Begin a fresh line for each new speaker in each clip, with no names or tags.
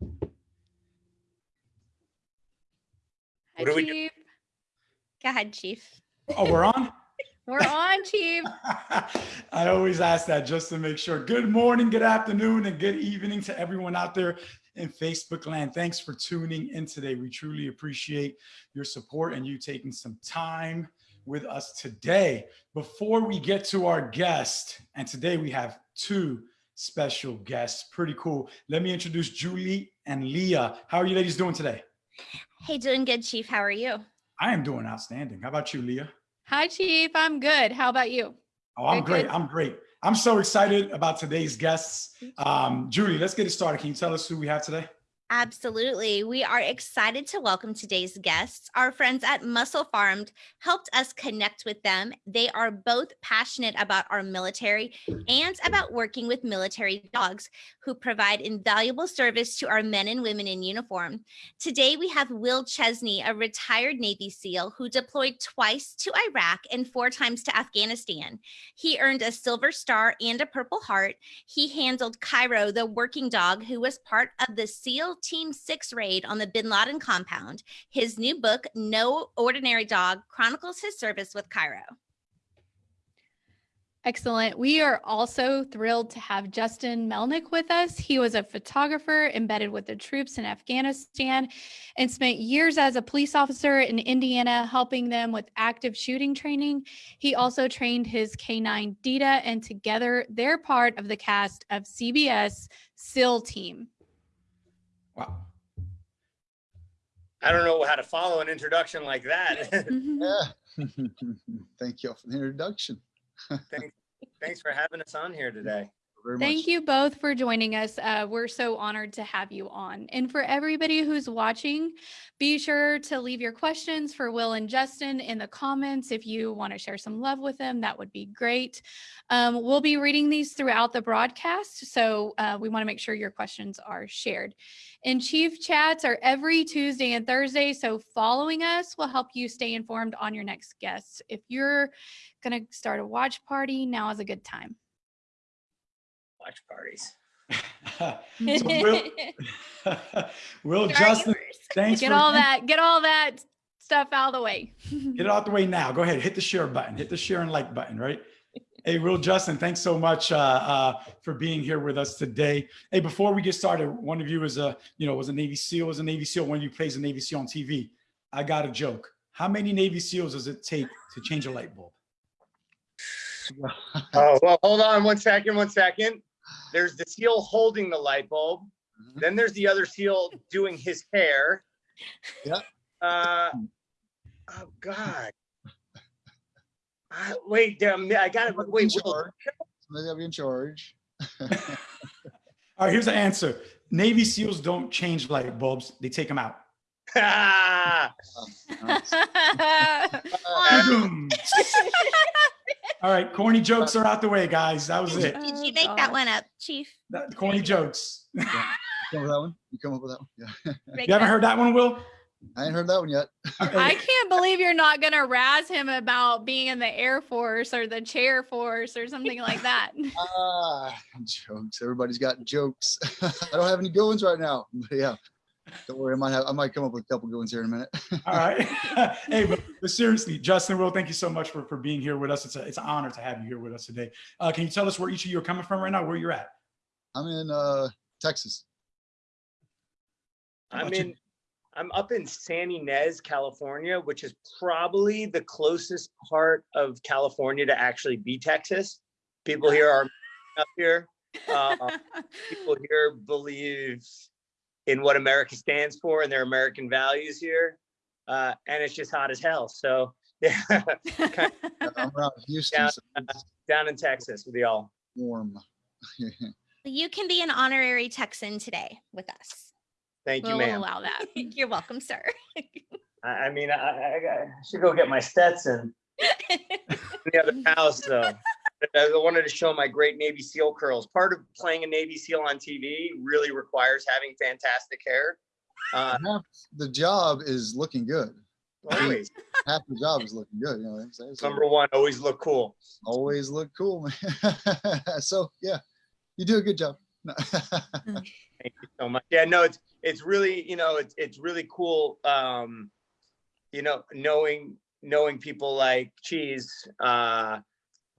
Hi,
What do we do?
Chief. Go ahead, Chief.
Oh, we're on?
We're on, Chief.
I always ask that just to make sure. Good morning, good afternoon, and good evening to everyone out there in Facebook land. Thanks for tuning in today. We truly appreciate your support and you taking some time with us today. Before we get to our guest, and today we have two special guests. Pretty cool. Let me introduce Julie and Leah. How are you ladies doing today?
Hey, doing good, Chief. How are you?
I am doing outstanding. How about you, Leah?
Hi, Chief. I'm good. How about you?
Oh, I'm
Good,
great.
good.
I'm great. I'm so excited about today's guests. Um, Julie, let's get it started. Can you tell us who we have today?
Absolutely. We are excited to welcome today's guests. Our friends at Muscle Farmed helped us connect with them. They are both passionate about our military and about working with military dogs who provide invaluable service to our men and women in uniform. Today, we have Will Chesney, a retired Navy SEAL who deployed twice to Iraq and four times to Afghanistan. He earned a Silver Star and a Purple Heart. He handled Cairo, the working dog who was part of the SEAL Team 6 raid on the bin Laden compound. His new book, No Ordinary Dog, chronicles his service with Cairo.
Excellent. We are also thrilled to have Justin Melnick with us. He was a photographer embedded with the troops in Afghanistan and spent years as a police officer in Indiana, helping them with active shooting training. He also trained his K9 Dita, and together they're part of the cast of CBS SEAL Team.
Wow.
I don't know how to follow an introduction like that.
Yeah. Mm-hmm. Thank you for the introduction.
Thanks for having us on here today.
Very
Thank
much.
you both for joining us. Uh, we're so honored to have you on. And for everybody who's watching, be sure to leave your questions for Will and Justin in the comments. If you want to share some love with them, that would be great. Um, we'll be reading these throughout the broadcast, so uh, we want to make sure your questions are shared. And Chief Chats are every Tuesday and Thursday, so following us will help you stay informed on your next guests. If you're going to start a watch party, now is a good time.
Watch parties.
So Will, Will
Here are
Justin,
yours.
thanks
get
for
all that get all that stuff out of the way
Get it out the way now. Go ahead, hit the share button, hit the share and like button, right? Hey, Will Justin, thanks so much uh, uh, for being here with us today. Hey, before we get started, one of you is a, you know, was a Navy SEAL, was a Navy SEAL. One of you plays a Navy SEAL on TV. I got a joke. How many Navy SEAls does it take to change a light bulb?
Oh, well, hold on one second, one second. There's the seal holding the light bulb.
Mhm.
Then there's the other seal doing his hair.
Yep.
Uh, oh, God. Uh, wait, damn, I gotta,
Somebody in
wait, Will.
Somebody gotta be in charge.
All right, here's the answer. Navy SEAls don't change light bulbs, they take them out.
Nice.
Boom. All right, corny jokes are out the way, guys. That was it.
Did
Oh,
you make that one up, Chief?
That- corny jokes. you
Come up with that one? You come up with that one? Yeah.
You
haven't heard that one, Will?
I ain't heard that one yet.
i can't believe you're not going to razz him about being in the air force or the chair force or something like that
Ah, jokes. Everybody's got jokes. I don't have any good ones right now. But yeah. Don't worry, I might have I might come up with a couple good ones here in a minute.
All right. hey, but, but seriously, Justin, Will, thank you so much for, for being here with us. It's, a, it's an honor to have you here with us today. Uh, can you tell us where each of you are coming from right now, where you're at?
I'm in uh Texas.
I'm
about you?
in, I'm up in Santa Ynez, California, which is probably the closest part of California to actually be Texas. People here are up here. Uh, people here believe in what America stands for and their American values here. Uh, and it's just hot as hell. So yeah,
Uh, I'm around Houston,
Yeah.
so it's
down in Texas with y'all.
warm.
You can be an honorary Texan today with us.
Thank you,
we'll
ma'am.
allow that
You're welcome, sir.
I, I mean, I, I, I should go get my Stetson in the other house though. I wanted to show my great Navy SEAL curls. Part of playing a Navy SEAL on TV really requires having fantastic hair. Uh,
Half the job is looking good.
always,
Half the job is looking good. You know what I'm saying? So
number one, always look cool.
always look cool, man. so yeah, you do a good job.
Thank you so much. Yeah, no, it's it's really, you know, it's it's really cool. Um, you know, knowing knowing people like Cheese uh,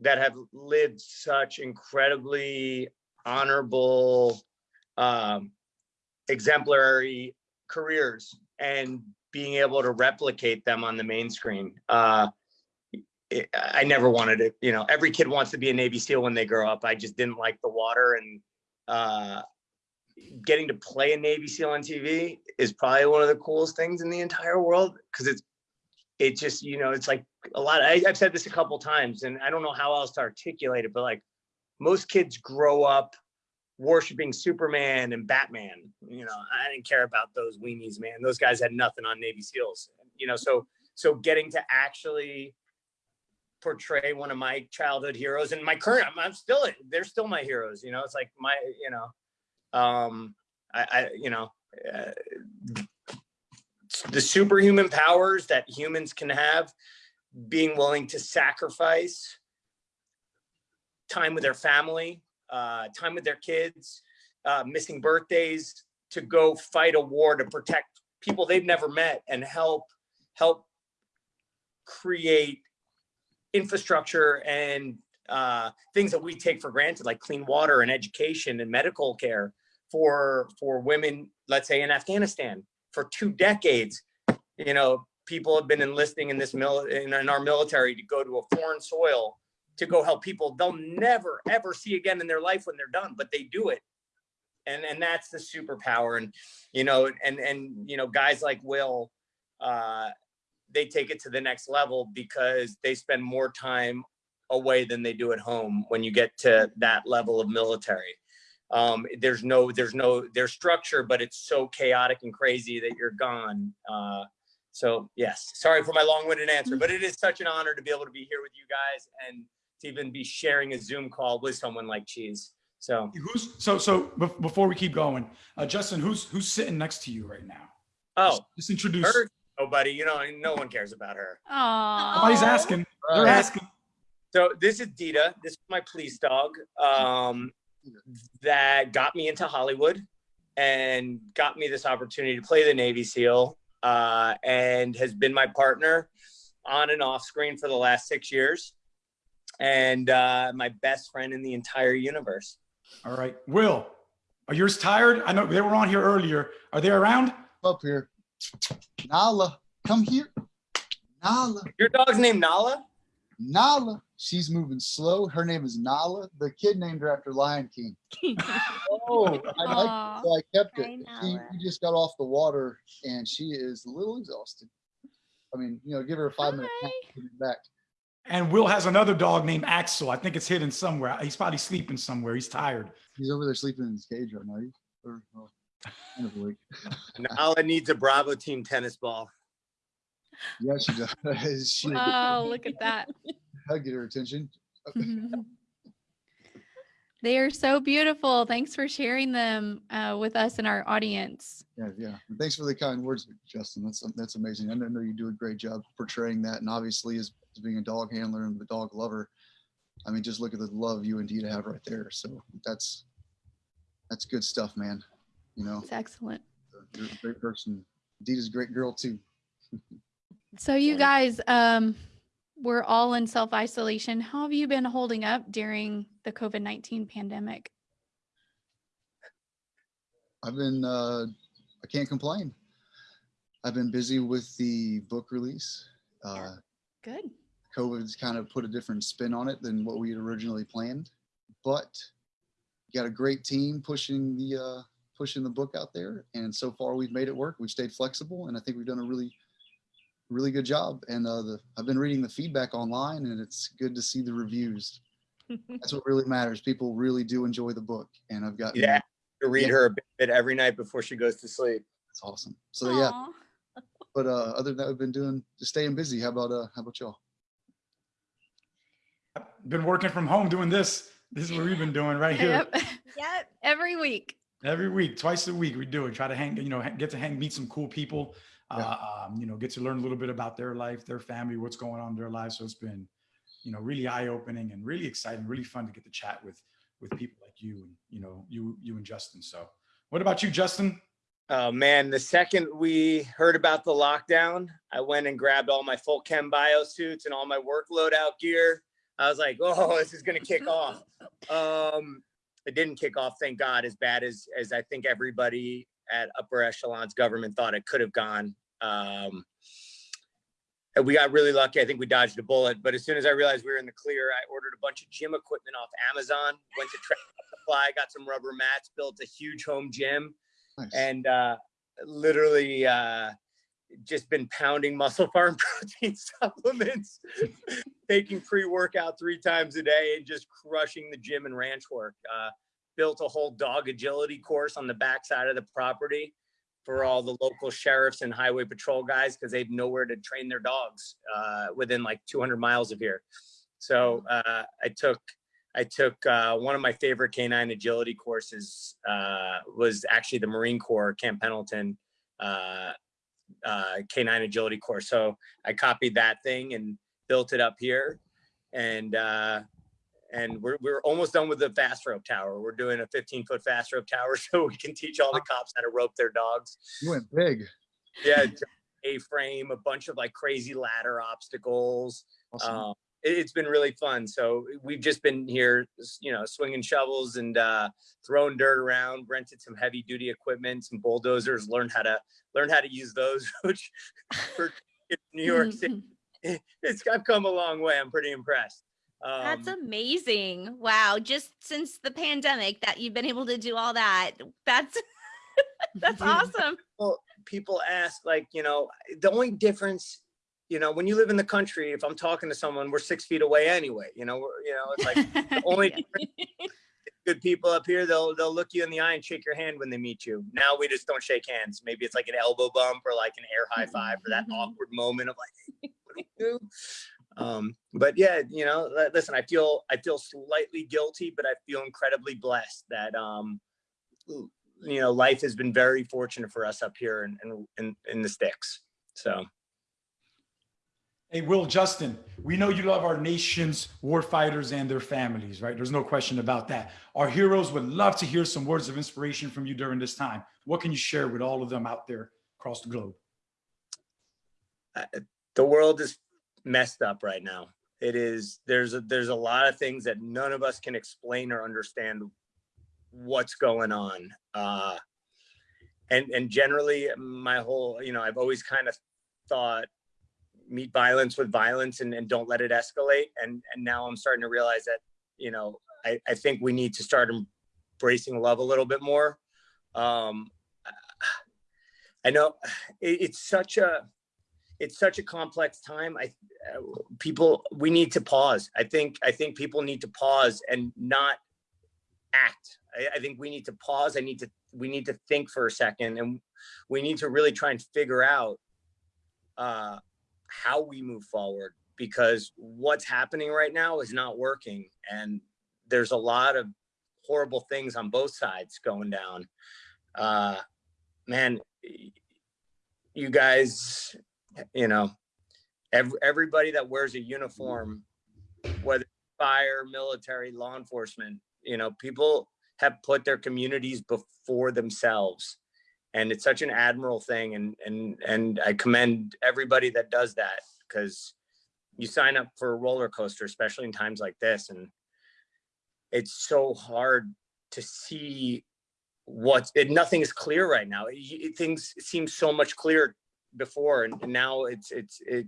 that have lived such incredibly honorable, um, exemplary careers, and being able to replicate them on the main screen. Uh, I never wanted it. You know, every kid wants to be a Navy SEAL when they grow up. I just didn't like the water and. Uh, getting to play a Navy SEAL on TV is probably one of the coolest things in the entire world because it's it just you know it's like a lot. I, I've said this a couple times, and I don't know how else to articulate it, but like most kids grow up worshiping Superman and Batman. You know, I didn't care about those weenies, man. Those guys had nothing on Navy SEALs. You know, so so getting to actually portray one of my childhood heroes and my current I'm, I'm still they're still my heroes you know it's like my you know um i, I you know uh, the superhuman powers that humans can have being willing to sacrifice time with their family uh time with their kids uh missing birthdays to go fight a war to protect people they've never met and help help create infrastructure and uh, things that we take for granted, like clean water and education and medical care for for women, let's say in Afghanistan, for two decades. You know, people have been enlisting in this mil in, in our military to go to a foreign soil to go help people they'll never ever see again in their life when they're done, but they do it. And and that's the superpower. And you know, and and you know, guys like Will, uh, they take it to the next level because they spend more time away than they do at home when you get to that level of military. Um, there's no, there's no, there's structure, but it's so chaotic and crazy that you're gone. Uh, so yes, sorry for my long-winded answer, but it is such an honor to be able to be here with you guys and to even be sharing a Zoom call with someone like Cheese. So
Who's so so before we keep going, uh, Justin, who's who's sitting next to you right now?
oh,
Just introduce.
her, nobody, you know, no one cares about her.
Oh,
Nobody's asking. They're
Right.
asking.
So this is Dita. This is my police dog um, that got me into Hollywood and got me this opportunity to play the Navy SEAL uh, and has been my partner on and off screen for the last six years and uh, my best friend in the entire universe.
All right, Will, are yours tired? I know they were on here earlier. Are they around?
Up here. Nala, come here. Nala,
Your dog's named Nala?
Nala. She's moving slow. Her name is Nala. The kid named her after Lion King. Oh, I like it, so I kept it. She,
Nala.
we just got off the water and she is a little exhausted. I mean, you know, give her a five minute nap,
Hi.
put back.
And Will has another dog named Axel. I think it's hidden somewhere. He's probably sleeping somewhere. He's tired.
He's over there sleeping in his cage right now. He's or, well, kind of awake.
Nala needs a Bravo team tennis ball.
Yeah, she does. she
Oh, look at that.
I get her attention.
They are so beautiful. Thanks for sharing them uh, with us and our audience.
Yeah, yeah. And thanks for the kind words, Justin. That's that's amazing. I know you do a great job portraying that, and obviously, as, as being a dog handler and the dog lover, I mean, just look at the love you and Dita have right there. So that's that's good stuff, man. You know,
It's excellent.
you're a great person. Dita's a great girl too.
So you guys, um, we're all in self-isolation. How have you been holding up during the COVID-19 pandemic?
I've been uh, I can't complain. I've been busy with the book release. Uh,
Good.
COVID's kind of put a different spin on it than what we had originally planned, but got a great team pushing the uh, pushing the book out there, and so far we've made it work. We've stayed flexible, and I think we've done a really really good job. And uh, the I've been reading the feedback online, and it's good to see the reviews. That's what really matters. People really do enjoy the book, and I've got
Yeah. To read
Yeah.
her a bit every night before she goes to sleep.
It's awesome. So yeah, but uh, other than that, I've been doing just staying busy. How about uh, how about y'all?
Been working from home doing this. This is what we've been doing right here.
Yep.
Yep.
Every week.
Every week, twice a week, we do it. Try to hang, you know, get to hang, meet some cool people.
Yeah.
Uh, um, you know, get to learn a little bit about their life, their family, what's going on in their lives. So it's been, you know, really eye opening and really exciting, really fun to get to chat with with people like you and you know you you and Justin. So, what about you, Justin?
Oh man, the second we heard about the lockdown, I went and grabbed all my full chem bio suits and all my work loadout gear. I was like, oh, this is gonna kick off. Um, it didn't kick off, thank God, as bad as as I think everybody at upper echelons government thought it could have gone. Um, and we got really lucky. I think we dodged a bullet. But as soon as I realized we were in the clear, I ordered a bunch of gym equipment off Amazon. Went to Supply, got some rubber mats, built a huge home gym
Nice.
and uh, literally uh, just been pounding muscle farm protein supplements, taking pre-workout three times a day and just crushing the gym and ranch work. Uh, built a whole dog agility course on the backside of the property for all the local sheriffs and highway patrol guys because they had nowhere to train their dogs uh, within like 200 miles of here. So uh, I took I took uh, one of my favorite canine agility courses uh, was actually the Marine Corps Camp Pendleton uh, uh, canine agility course. So I copied that thing and built it up here, and uh, and we're we're almost done with the fast rope tower. We're doing a 15 foot fast rope tower so we can teach all the cops how to rope their dogs.
You went big.
Yeah, a frame, a bunch of like crazy ladder obstacles
Awesome.
um, it, has been really fun. So we've just been here, you know, swinging shovels and uh, throwing dirt around. Rented some heavy duty equipment, some bulldozers. Learned how to learn how to use those. Which for New York City, it's I've come a long way. I'm pretty impressed. Um,
That's amazing. Wow. Just since the pandemic that you've been able to do all that. That's that's awesome.
Well, people ask like you know the only difference you know when you live in the country if i'm talking to someone we're six feet away anyway you know we're, you know it's like only good people up here they'll they'll look you in the eye and shake your hand when they meet you now we just don't shake hands maybe it's like an elbow bump or like an air high five for that awkward moment of like what do you do um but yeah you know listen i feel i feel slightly guilty but i feel incredibly blessed that um you know life has been very fortunate for us up here in in, in, in the sticks so
Hey, Will, Justin, we know you love our nation's war fighters and their families, right? There's no question about that. Our heroes would love to hear some words of inspiration from you during this time. What can you share with all of them out there across the globe?
the world is messed up right now. It is there's a, there's a lot of things that none of us can explain or understand what's going on. Uh and and generally my whole you know i've always kind of thought meet violence with violence and, and don't let it escalate. And and now i'm starting to realize that you know i i think we need to start embracing love a little bit more. Um i know it, it's such a it's such a complex time. I people we need to pause. I think i think people need to pause and not act. I, I think we need to pause. I need to we need to think for a second and we need to really try and figure out uh how we move forward because what's happening right now is not working and there's a lot of horrible things on both sides going down. Uh man you guys you know every, everybody that wears a uniform whether fire military law enforcement you know people have put their communities before themselves. And it's such an admirable thing and and and i commend everybody that does that because you sign up for a roller coaster especially in times like this and it's so hard to see what's it, nothing is clear right now. Y- things seem so much clearer before and now it's it's it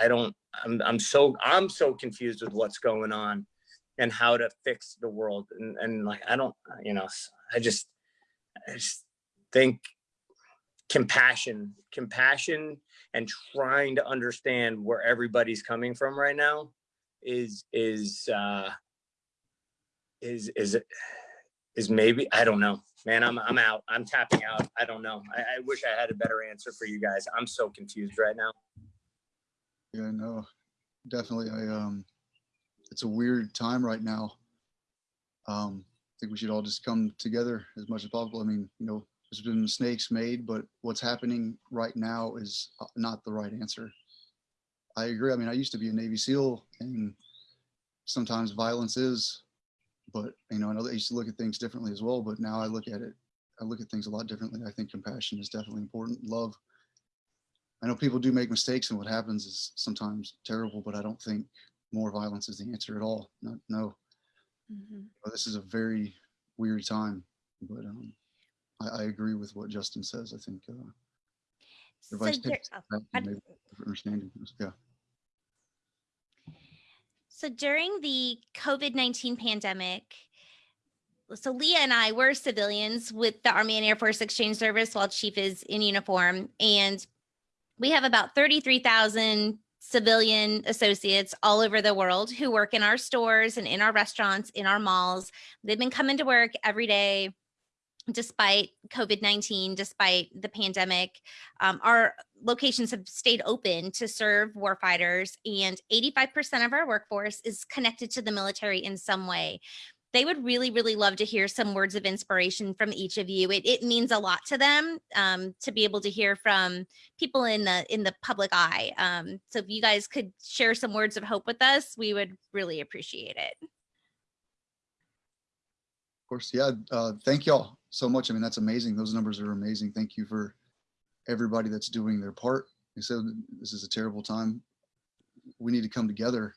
i don't i'm i'm so i'm so confused with what's going on and how to fix the world. And and like i don't you know i just i just think compassion compassion and trying to understand where everybody's coming from right now is is uh is is is maybe i don't know man i'm i'm out i'm tapping out i don't know i, I wish i had a better answer for you guys i'm so confused right now
Yeah, no, definitely. I um, it's a weird time right now. Um, I think we should all just come together as much as possible. I mean, you know, there's been mistakes made, but what's happening right now is uh, not the right answer. I agree. I mean, I used to be a Navy SEAL, and sometimes violence is but you know, I know that I used to look at things differently as well, but now I look at it, I look at things a lot differently. I think compassion is definitely important. Love. I know people do make mistakes and what happens is sometimes terrible, but I don't think more violence is the answer at all. No, no.
Mhm.
But This is a very weird time, but um, I, I agree with what Justin says. I think uh,
So
takes
oh, I-
different understanding. Yeah.
So during the COVID 19 pandemic, so Leah and I were civilians with the Army and Air Force Exchange Service while Chief is in uniform. And we have about 33,000 civilian associates all over the world who work in our stores and in our restaurants, in our malls. They've been coming to work every day despite COVID 19, despite the pandemic. Um, our locations have stayed open to serve warfighters, and 85% of our workforce is connected to the military in some way. They would really, really love to hear some words of inspiration from each of you. It, it means a lot to them um, to be able to hear from people in the in the public eye. Um, so if you guys could share some words of hope with us, we would really appreciate it.
Of course, yeah. Uh, thank y'all so much. I mean, that's amazing. Those numbers are amazing. Thank you for everybody that's doing their part. You said this is a terrible time. We need to come together.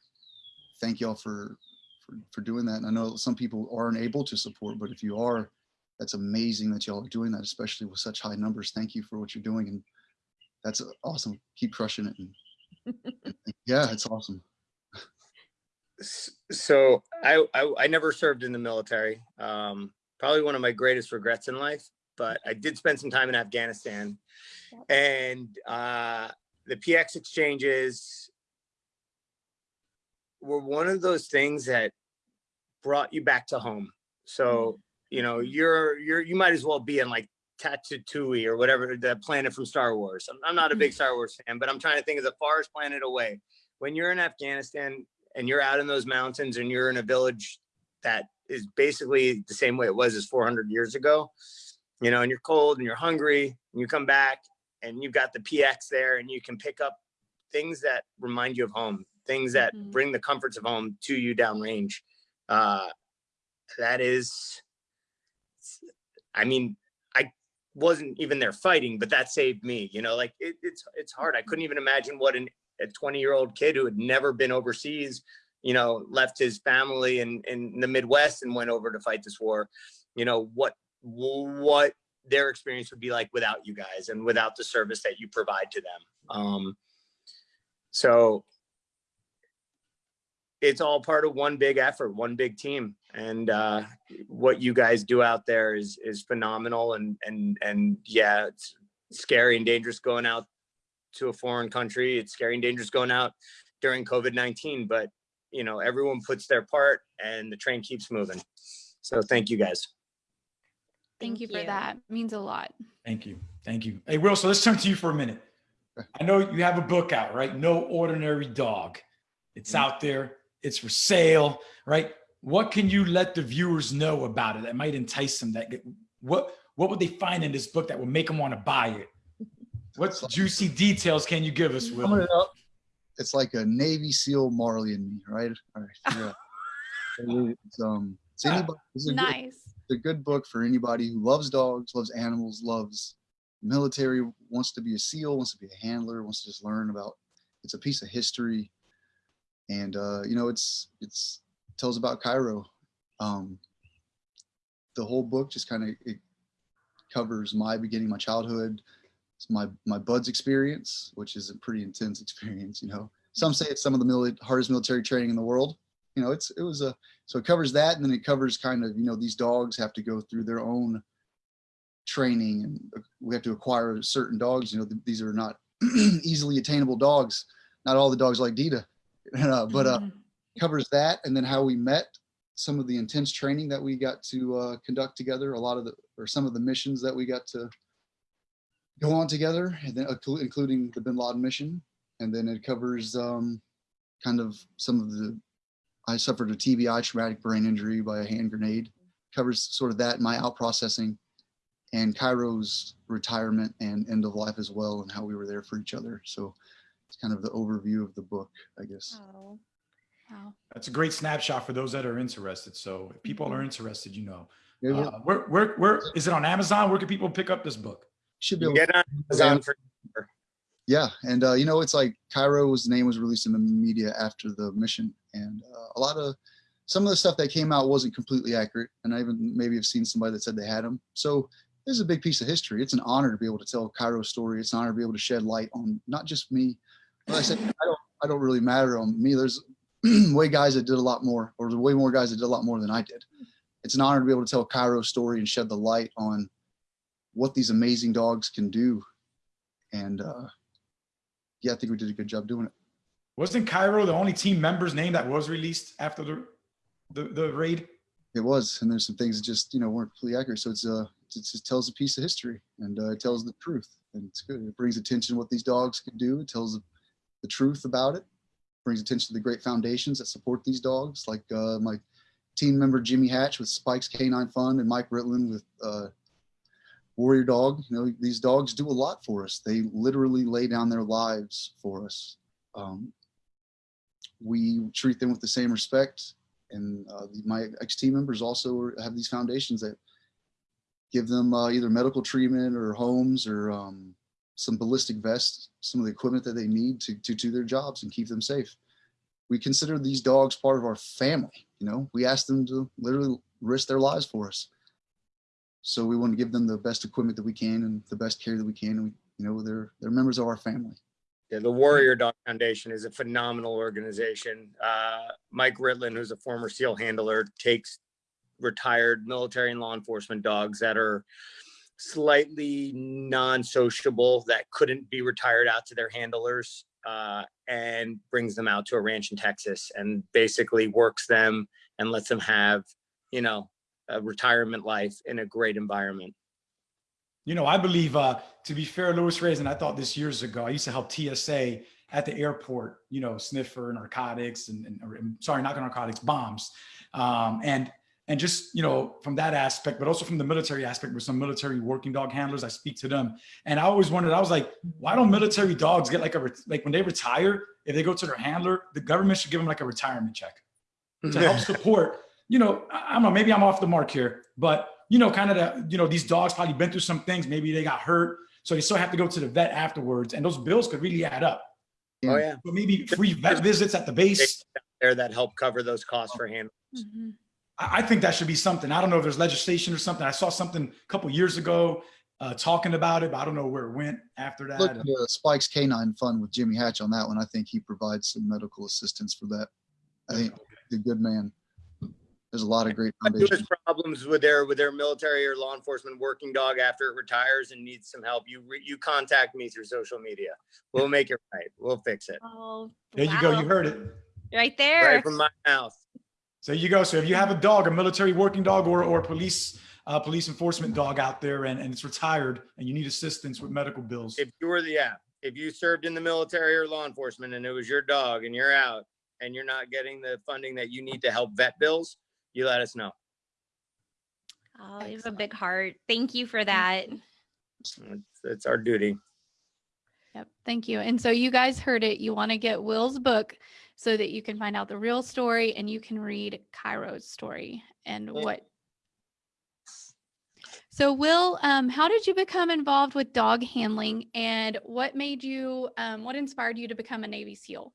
Thank y'all for, for for doing that. And I know some people aren't able to support, but if you are, that's amazing that y'all are doing that, especially with such high numbers. Thank you for what you're doing, and that's awesome. Keep crushing it. And, yeah, it's awesome.
So I, I I never served in the military. Um, probably one of my greatest regrets in life. But I did spend some time in Afghanistan, and uh, the PX exchanges were one of those things that brought you back to home. So mm-hmm. you know mm-hmm. you're you're you might as well be in like Tatooine or whatever the planet from Star Wars. I'm, I'm not a big mm-hmm. Star Wars fan, but I'm trying to think of the farthest planet away. When you're in Afghanistan, and you're out in those mountains and you're in a village that is basically the same way it was as 400 years ago, you know, and you're cold and you're hungry and you come back and you've got the PX there and you can pick up things that remind you of home, things that
Mhm.
bring the comforts of home to you downrange. Uh, that is, I mean, I wasn't even there fighting, but that saved me, you know, like it, it's, it's hard. I couldn't even imagine what an a 20 year old kid who had never been overseas, you know, left his family in, in the Midwest and went over to fight this war, you know, what, what their experience would be like without you guys and without the service that you provide to them. Um, so it's all part of one big effort, one big team. And uh, what you guys do out there is, is phenomenal. And, and, and yeah, it's scary and dangerous going out to a foreign country. It's scary and dangerous going out during COVID-19, but you know, everyone puts their part and the train keeps moving. So thank you guys.
Thank you for that. Means a lot.
Thank you. Thank you. Hey, Will, so let's turn to you for a minute. I know you have a book out, right? No Ordinary Dog. It's
Mhm.
out there, it's for sale, right? What can you let the viewers know about it that might entice them? That what what would they find in this book that would make them want to buy it? What juicy details can you give us,
Summing
Will?
it up, it's like a Navy SEAL Marley and me, right? All right. Yeah. it's, um, it's, anybody, it's, a good,
Nice.
it's a good book for anybody who loves dogs, loves animals, loves military, wants to be a SEAL, wants to be a handler, wants to just learn about. It's a piece of history, and uh, you know, it's it's tells about Cairo. Um, the whole book just kind of it covers my beginning, my childhood, it's my my BUD/S experience, which is a pretty intense experience. You know, some say it's some of the mili- hardest military training in the world. You know, it's it was a so it covers that, and then it covers kind of you know these dogs have to go through their own training, and uh, we have to acquire certain dogs. You know, th- these are not easily attainable dogs. Not all the dogs like Dita, uh, but uh,
Mhm.
covers that and then how we met some of the intense training that we got to uh, conduct together a lot of the or some of the missions that we got to go on together and then inclu- including the bin laden mission and then it covers um, kind of some of the i suffered a tbi traumatic brain injury by a hand grenade covers sort of that my out processing and cairo's retirement and end of life as well and how we were there for each other so it's kind of the overview of the book i guess
Oh.
Wow.
That's a great snapshot for those that are interested. So if people are interested, you know,
Yeah, we
uh, where, where, where is it on Amazon? Where can people pick up this book?
should be able
Get on Amazon for
Yeah, and uh, you know, it's like Cairo's name was released in the media after the mission, and uh, a lot of some of the stuff that came out wasn't completely accurate, and I even maybe have seen somebody that said they had them. So this is a big piece of history. It's an honor to be able to tell Cairo's story. It's an honor to be able to shed light on not just me. Like I said, I don't, I don't really matter on me. There's way guys that did a lot more, or way more guys that did a lot more than I did. It's an honor to be able to tell Cairo's story and shed the light on what these amazing dogs can do, and. uh yeah, I think we did a good job doing it.
Wasn't Cairo the only team member's name that was released after the, the, the raid?
It was, and there's some things that just you know weren't completely accurate. So it's uh, it just tells a piece of history and uh, it tells the truth, and it's good. It brings attention to what these dogs can do. It tells the truth about it. Brings attention to the great foundations that support these dogs, like uh, my team member Jimmy Hatch with Spike's K9 Fund and Mike Ritland with uh, Warrior Dog. You know, these dogs do a lot for us. They literally lay down their lives for us. Um, we treat them with the same respect. And uh, my ex team members also have these foundations that give them uh, either medical treatment or homes or um, some ballistic vests, some of the equipment that they need to, to do their jobs and keep them safe. We consider these dogs part of our family. You know, we ask them to literally risk their lives for us. So we want to give them the best equipment that we can and the best care that we can. And we, you know, they're they're members of our family.
Yeah, the Warrior Dog Foundation is a phenomenal organization. Uh, Mike Ritland, who's a former SEAL handler, takes retired military and law enforcement dogs that are slightly non-sociable that couldn't be retired out to their handlers uh, and brings them out to a ranch in Texas and basically works them and lets them have, you know, a retirement life in a great environment.
You know, I believe, uh, to be fair, Reyes, and I thought this years ago, I used to help TSA at the airport, you know, sniffer narcotics and, and or, sorry, not narcotics, bombs. Um, and, and just, you know, from that aspect, but also from the military aspect with some military working dog handlers, I speak to them. And I always wondered, I was like, why don't military dogs get like a, like when they retire, if they go to their handler, the government should give them like a retirement check to help support, you know, I I don't know, maybe I'm off the mark here, but you know, kind of the, you know, these dogs probably been through some things. Maybe they got hurt. So they still have to go to the vet afterwards. And those bills could really add up.
Oh yeah,
But maybe free vet visits at the base.
there that help cover those costs for hand.
Mhm.
I, I think that should be something. I don't know if there's legislation or something. I saw something a couple years ago uh, talking about it, but I don't know where it went after that.
Look, at uh, Spike's K9 Fund with Jimmy Hatch on that one. I think he provides some medical assistance for that. I think he's a good man. There's a lot of great
There's
foundations.
problems with their with their military or law enforcement working dog after it retires and needs some help. You re- you contact me through social media. We'll make it right. We'll fix it
Oh,
there you go. You heard it.
right there.
right from my mouth.
So you go. So if you have a dog, a military working dog or, or police, uh, police enforcement dog out there and, and it's retired and you need assistance with medical bills.
If you were the yeah, if you served in the military or law enforcement and it was your dog and you're out and you're not getting the funding that you need to help vet bills, you let us know.
Oh, you have a big heart. Thank you for that.
It's, it's our duty.
Yep. Thank you. And so you guys heard it. You want to get Will's book so that you can find out the real story and you can read Cairo's story and
Yeah.
what. So Will, um, how did you become involved with dog handling and what made you, um, what inspired you to become a Navy SEAL?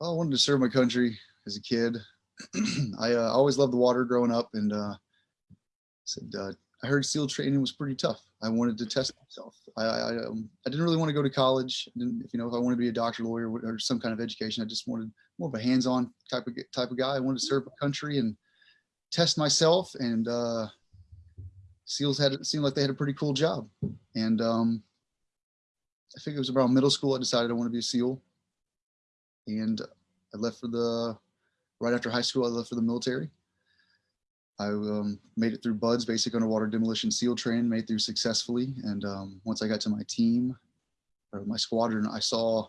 I wanted to serve my country as a kid. I uh, always loved the water growing up, and uh, said uh, I heard SEAL training was pretty tough. I wanted to test myself. I I, um, I didn't really want to go to college. If you know, if I wanted to be a doctor, lawyer, or some kind of education, I just wanted more of a hands-on type of type of guy. I wanted to serve my country and test myself. And uh, SEALs had it seemed like they had a pretty cool job. And um, I think it was around middle school. I decided I want to be a SEAL, and I left for the right after high school. I left for the military. I um, made it through BUD/S, basic underwater demolition SEAL training, made through successfully. And um, once I got to my team or my squadron, I saw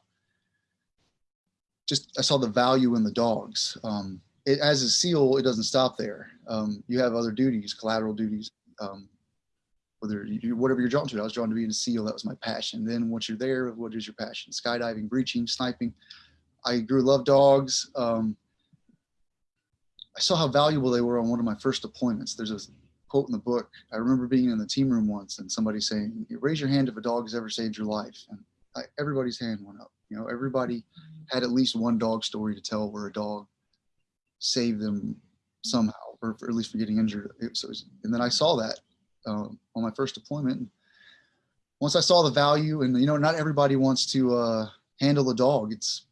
just I saw the value in the dogs. Um, it, as a SEAL, it doesn't stop there. Um, you have other duties, collateral duties. Um, whether you, whatever you're drawn to, I was drawn to being a SEAL. That was my passion. Then once you're there, what is your passion? Skydiving, breaching, sniping. I grew love dogs. Um, I saw how valuable they were on one of my first deployments. There's a quote in the book. I remember being in the team room once and somebody saying, "Raise your hand if a dog has ever saved your life." And I, everybody's hand went up. You know, everybody had at least one dog story to tell where a dog saved them somehow, or, at least for getting injured. It, so was, and then I saw that um, on my first deployment. And once I saw the value, and you know, not everybody wants to uh, handle a dog. It's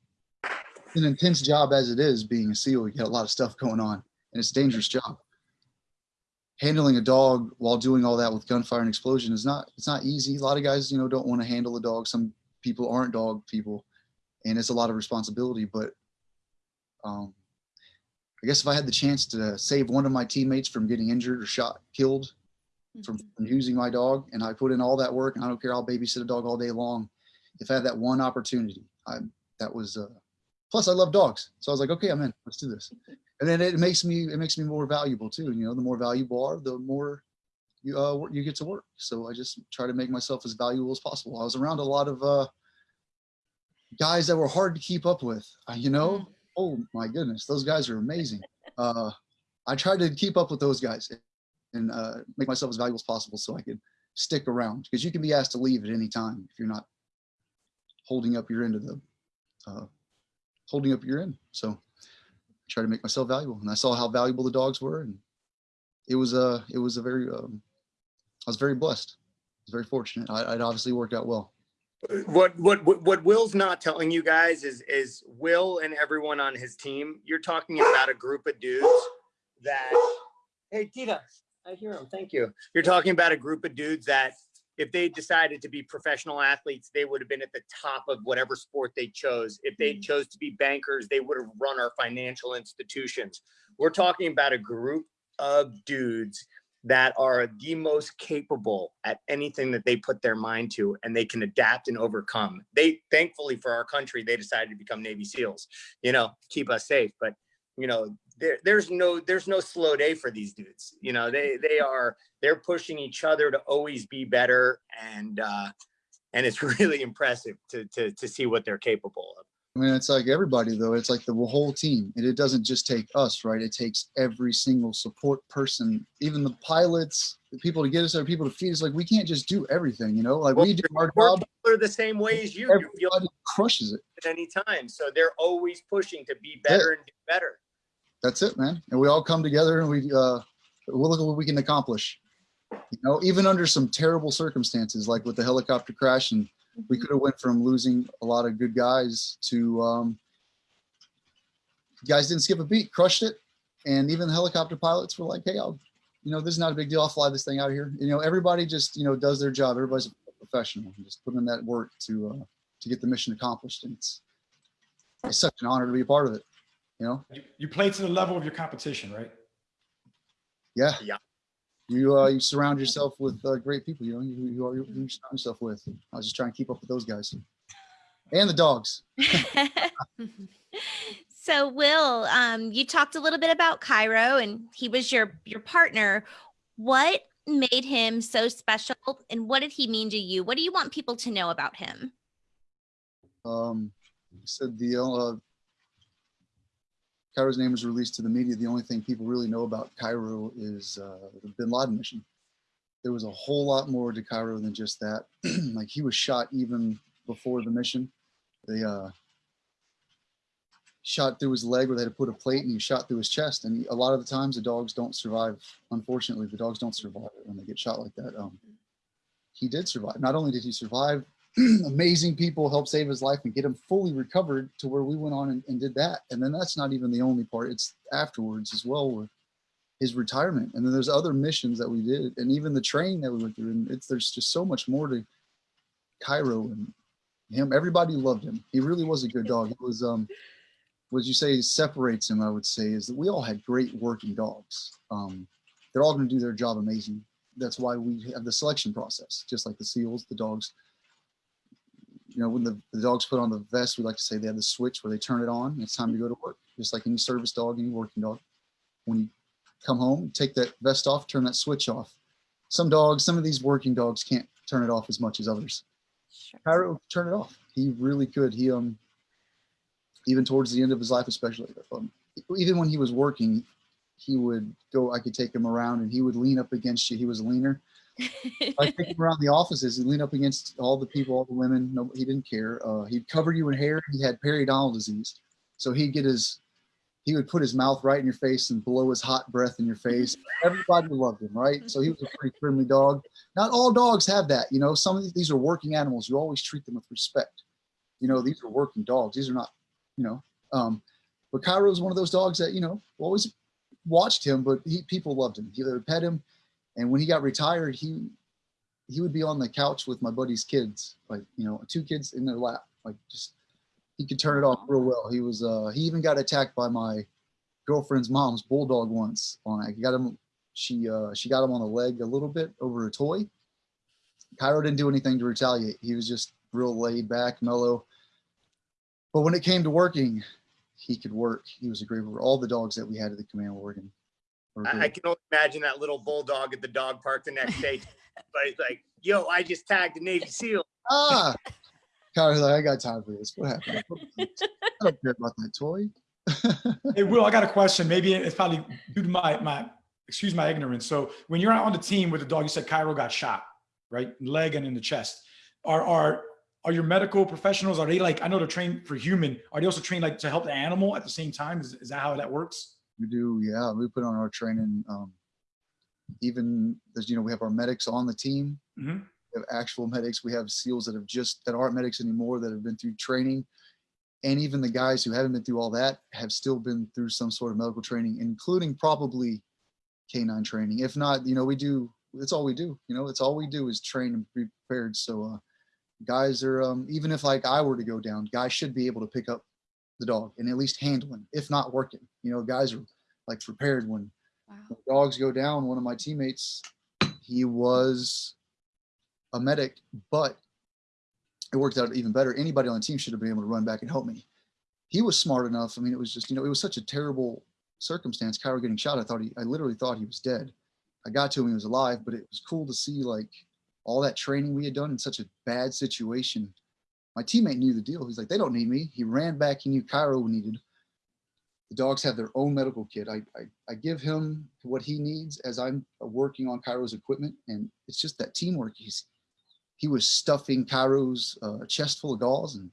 an intense job as it is being a SEAL. You got a lot of stuff going on, and it's a dangerous job. Handling a dog while doing all that with gunfire and explosion is not it's not easy. A lot of guys, you know, don't want to handle a dog. Some people aren't dog people, and it's a lot of responsibility. But um, I guess if I had the chance to save one of my teammates from getting injured or shot, killed from, from using my dog, and I put in all that work, and I don't care, I'll babysit a dog all day long. If I had that one opportunity, I that was. Uh, plus, I love dogs, so I was like, okay, I'm in. Let's do this. And then it makes me it makes me more valuable too. And you know, the more valuable are, the more you uh, you get to work. So I just try to make myself as valuable as possible. I was around a lot of uh, guys that were hard to keep up with. Uh, you know, oh my goodness, those guys are amazing. Uh, I tried to keep up with those guys and uh, make myself as valuable as possible so I could stick around because you can be asked to leave at any time if you're not holding up your end of the uh, holding up your end. So I try to make myself valuable, and I saw how valuable the dogs were, and it was a it was a very um, I was very blessed. I was very fortunate. I, it obviously worked out well.
What, what what what Will's not telling you guys is is Will and everyone on his team. You're talking about a group of dudes that. Hey, Dita, I hear him. Thank you. You're talking about a group of dudes that, if they decided to be professional athletes, they would have been at the top of whatever sport they chose. If they mm-hmm. chose to be bankers, they would have run our financial institutions. We're talking about a group of dudes that are the most capable at anything that they put their mind to and they can adapt and overcome. They thankfully for our country, they decided to become Navy SEALs, you know, keep us safe. But you know, there, there's no there's no slow day for these dudes. You know, they they are they're pushing each other to always be better and uh and it's really impressive to to to see what they're capable of.
I mean, it's like everybody though. It's like the whole team, and it doesn't just take us, right? It takes every single support person, even the pilots, the people to get us there, people to feed us. Like we can't just do everything, you know. Like
Well,
we do our job,
are the same way as you. You
everybody crushes it.
at any time. So they're always pushing to be better and do better.
That's it, man. And we all come together and we uh, we'll look at what we can accomplish. You know, even under some terrible circumstances, like with the helicopter crash, and we could have went from losing a lot of good guys to um, guys didn't skip a beat, crushed it, and even the helicopter pilots were like, "Hey, I'll, you know, this is not a big deal. I'll fly this thing out of here." You know, everybody just you know does their job. Everybody's a professional, and just putting in that work to uh, to get the mission accomplished, and it's it's such an honor to be a part of it. You know,
You, you play to the level of your competition, right?
yeah,
Yeah.
You uh, you surround yourself with uh, great people. You know, you, you, are, you surround yourself with. I was just trying to keep up with those guys, and the dogs.
so will um you talked a little bit about cairo and he was your your partner what made him so special and what did he mean to you what do you want people to know about him
um, said the uh, Cairo's name was released to the media. The only thing people really know about Cairo is uh, the Bin Laden mission. There was a whole lot more to Cairo than just that. like he was shot even before the mission. They uh, shot through his leg where they had to put a plate, and he shot through his chest. And a lot of the times, the dogs don't survive. Unfortunately, the dogs don't survive when they get shot like that. Um, he did survive. Not only did he survive, amazing people helped save his life and get him fully recovered to where we went on and, and, did that. And then that's not even the only part. It's afterwards as well with his retirement. And then there's other missions that we did and even the training that we went through. And it's there's just so much more to Cairo and him. Everybody loved him. He really was a good dog. It was um what you say separates him, I would say, is that we all had great working dogs. Um, they're all to do their job amazing. That's why we have the selection process, just like the SEALs, the dogs you know, when the, the dogs put on the vest, we like to say they have the switch where they turn it on. It's time to go to work, just like any service dog, any working dog. When you come home, take that vest off, turn that switch off. Some dogs, some of these working dogs can't turn it off as much as others.
sure.
Cairo turn it off. He really could. He um even towards the end of his life, especially. Um, even when he was working, he would go. I could take him around, and he would lean up against you. He was leaner. I take him around the offices and lean up against all the people, all the women. No, he didn't care. Uh, he'd cover you in hair. He had periodontal disease, so he'd get his. He would put his mouth right in your face and blow his hot breath in your face. Everybody loved him, right? So he was a pretty friendly dog. Not all dogs have that, you know. Some of these, are working animals. You always treat them with respect. You know, these are working dogs. These are not, you know. Um, but Cairo is one of those dogs that you know always watched him, but he, people loved him. They would pet him, and when he got retired, he he would be on the couch with my buddy's kids, like you know, two kids in their lap, like just he could turn it off real well. He was uh he even got attacked by my girlfriend's mom's bulldog once. On I got him she uh she got him on the leg a little bit over a toy. Cairo didn't do anything to retaliate. He was just real laid back, mellow. But when it came to working, he could work. He was a great worker. All the dogs that we had at the command were working. Were
I, I can only imagine that little bulldog at the dog park the next day. but it's like, yo, I just tagged a Navy SEAL.
ah, Cairo's like, I got time for this. What happened? I don't care about that toy.
Hey, Will, I got a question. Maybe it's probably due to my, my, excuse my ignorance. So when you're on the team with the dog, you said Cairo got shot, right? Leg and in the chest. Are, are, are your medical professionals, are they like, I know they're trained for human. Are they also trained like to help the animal at the same time? Is, is that how that works?
We do, yeah. We put on our training. Um, even as you know, we have our medics on the team.
Mhm.
We have actual medics. We have SEALs that have just that aren't medics anymore that have been through training, and even the guys who haven't been through all that have still been through some sort of medical training, including probably canine training. If not, you know, we do. That's all we do. You know, it's all we do is train and be prepared. So, uh, guys are um, even if like I were to go down, guys should be able to pick up the dog and at least handle him, if not working. You know, guys are like prepared when
Wow.
when dogs go down. One of my teammates, he was a medic, but it worked out even better. Anybody on the team should have been able to run back and help me. He was smart enough. I mean, it was just, you know, it was such a terrible circumstance. Cairo getting shot. I thought he, I literally thought he was dead. I got to him, he was alive, but it was cool to see like all that training we had done in such a bad situation. My teammate knew the deal. He's like, they don't need me. He ran back. He knew Cairo needed. The dogs have their own medical kit. I, I, I give him what he needs as I'm working on Cairo's equipment. And it's just that teamwork. He's, he was stuffing Cairo's uh, chest full of gauze and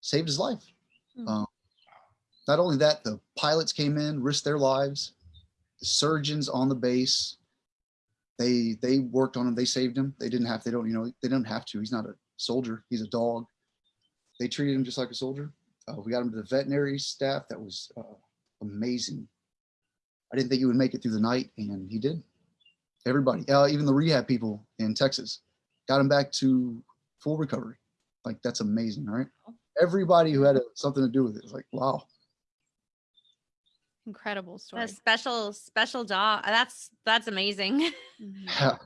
saved his life.
Hmm.
Um, not only that, the pilots came in, risked their lives. The surgeons on the base, they they worked on him. They saved him. They didn't have. They don't. You know. They didn't have to. He's not a soldier. He's a dog. They treated him just like a soldier. Uh, we got him to the veterinary staff. That was uh, amazing. I didn't think he would make it through the night, and he did. Everybody, uh, even the rehab people in Texas, got him back to full recovery. Like that's amazing, right? Everybody who had uh, something to do with it was like, wow.
Incredible story.
A special, special dog. That's that's amazing.
Mhm.
Yeah.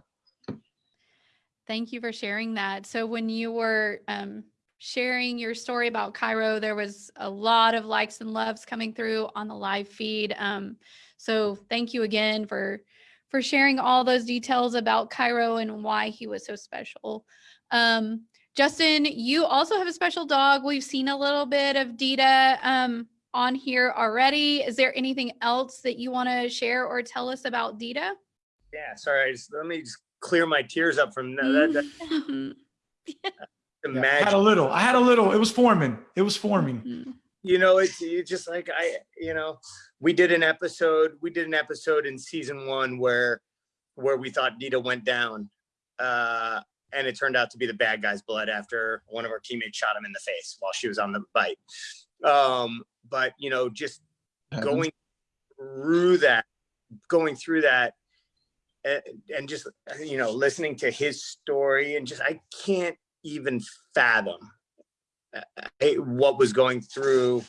Thank you for sharing that. So when you were um, sharing your story about Cairo, there was a lot of likes and loves coming through on the live feed. Um, so thank you again for for sharing all those details about Cairo and why he was so special. Um, Justin, you also have a special dog. We've seen a little bit of Dita um, on here already. Is there anything else that you want to share or tell us about Dita?
Yeah, sorry. I just, let me just clear my tears up from that. that, that
Yeah, I had a little, I had a little, it was forming. It was forming.
Mhm.
you know it's it's just like i you know we did an episode we did an episode in season one where where we thought dita went down uh and it turned out to be the bad guy's blood after one of our teammates shot him in the face while she was on the bite um but you know just going through that going through that and, and just you know listening to his story and just i can't even fathom uh, uh, what was going through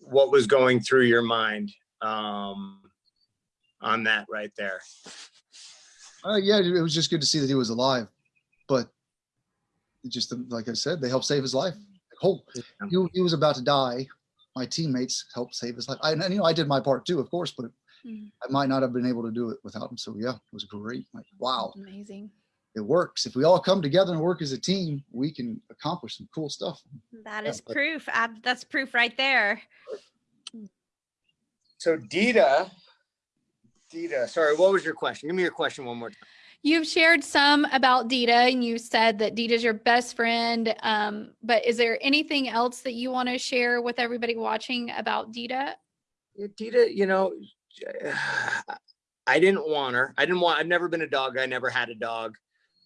what was going through your mind um on that right there
Uh, yeah, it was just good to see that he was alive, but just like I said, they helped save his life. Oh, he, he was about to die. My teammates helped save his life. I, and you know, I did my part too, of course, but
Mhm.
I might not have been able to do it without him. So yeah, it was great. Like wow,
Amazing.
It works. If we all come together and work as a team, we can accomplish some cool stuff.
That is
but-
proof. Ab- That's proof right there.
So Dita, Dita, sorry, what was your question? Give me your question one more time.
You've shared some about Dita and you said that Dita's your best friend. Um, but is there anything else that you want to share with everybody watching about Dita?
Yeah, Dita, you know, I didn't want her. I didn't want, I've never been a dog. I never had a dog.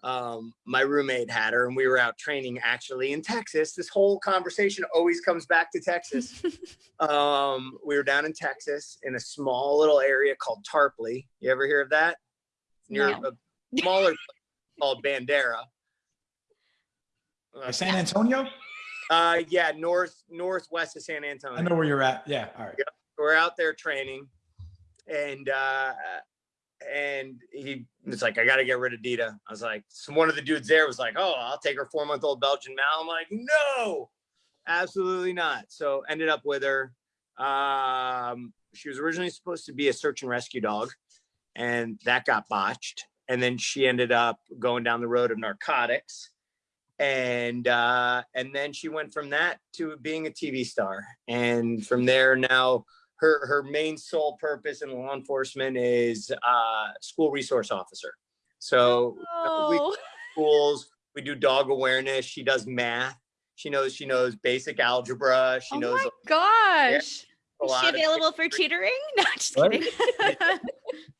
Um, my roommate had her and we were out training actually in Texas. This whole conversation always comes back to Texas. um, we were down in Texas in a small little area called Tarpley. You ever hear of that? Near
No.
a smaller place called Bandera. Uh,
San Antonio?
Uh, yeah, north northwest of San Antonio.
I know where you're at. Yeah. All right.
we're out there training and uh and he was like i gotta get rid of dita. I was like so one of the dudes there was like oh i'll take her four month old belgian mal. I'm like no absolutely not. So ended up with her. Um she was originally supposed to be a search and rescue dog and that got botched. And then she ended up going down the road of narcotics. And uh and then she went from that to being a tv star. And from there now her her main sole purpose in law enforcement is uh school resource officer so uh, we
Oh,
schools we do dog awareness she does math she knows she knows basic algebra she
oh
knows
my gosh.
a
is she available for tutoring? No, just
What?
kidding.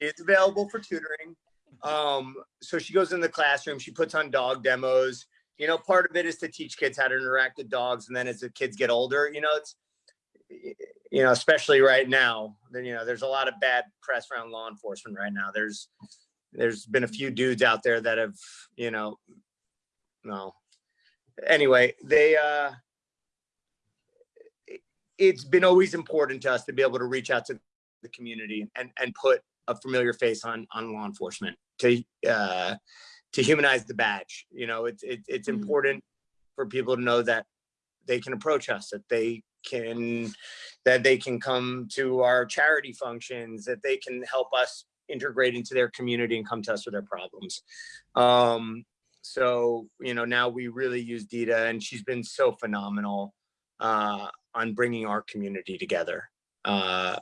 it's available for tutoring. Um, so she goes in the classroom, she puts on dog demos. You know, part of it is to teach kids how to interact with dogs. And then as the kids get older, you know, it's, you know, especially right now, then, you know, there's a lot of bad press around law enforcement right now. There's, there's been a few dudes out there that have, you know, no. Anyway, they, uh, it- it's been always important to us to be able to reach out to the community and and put a familiar face on on law enforcement to uh to humanize the badge you know it's it, it's
Mhm.
important for people to know that they can approach us that they can that they can come to our charity functions that they can help us integrate into their community and come to us with their problems. Um so you know now we really use dita and she's been so phenomenal uh on bringing our community together. Uh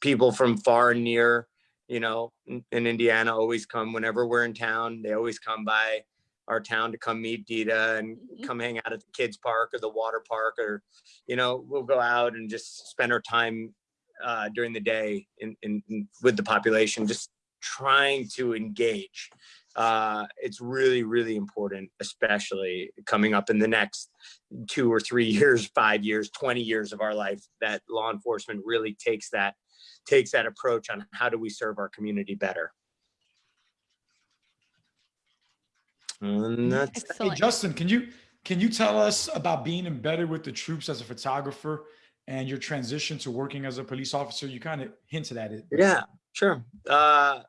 people from far and near, you know, in, in Indiana always come whenever we're in town. They always come by our town to come meet Dita and
Mhm.
come hang out at the kids park or the water park or, you know, we'll go out and just spend our time uh, during the day in, in, in with the population, just trying to engage. Uh, it's really, really important, especially coming up in the next two or three years, five years, 20 years of our life, that law enforcement really takes that takes that approach on how do we serve our community better. And that's
Hey, Justin, can you can you tell us about being embedded with the troops as a photographer and your transition to working as a police officer? You kind of hinted at it.
yeah, sure. Uh,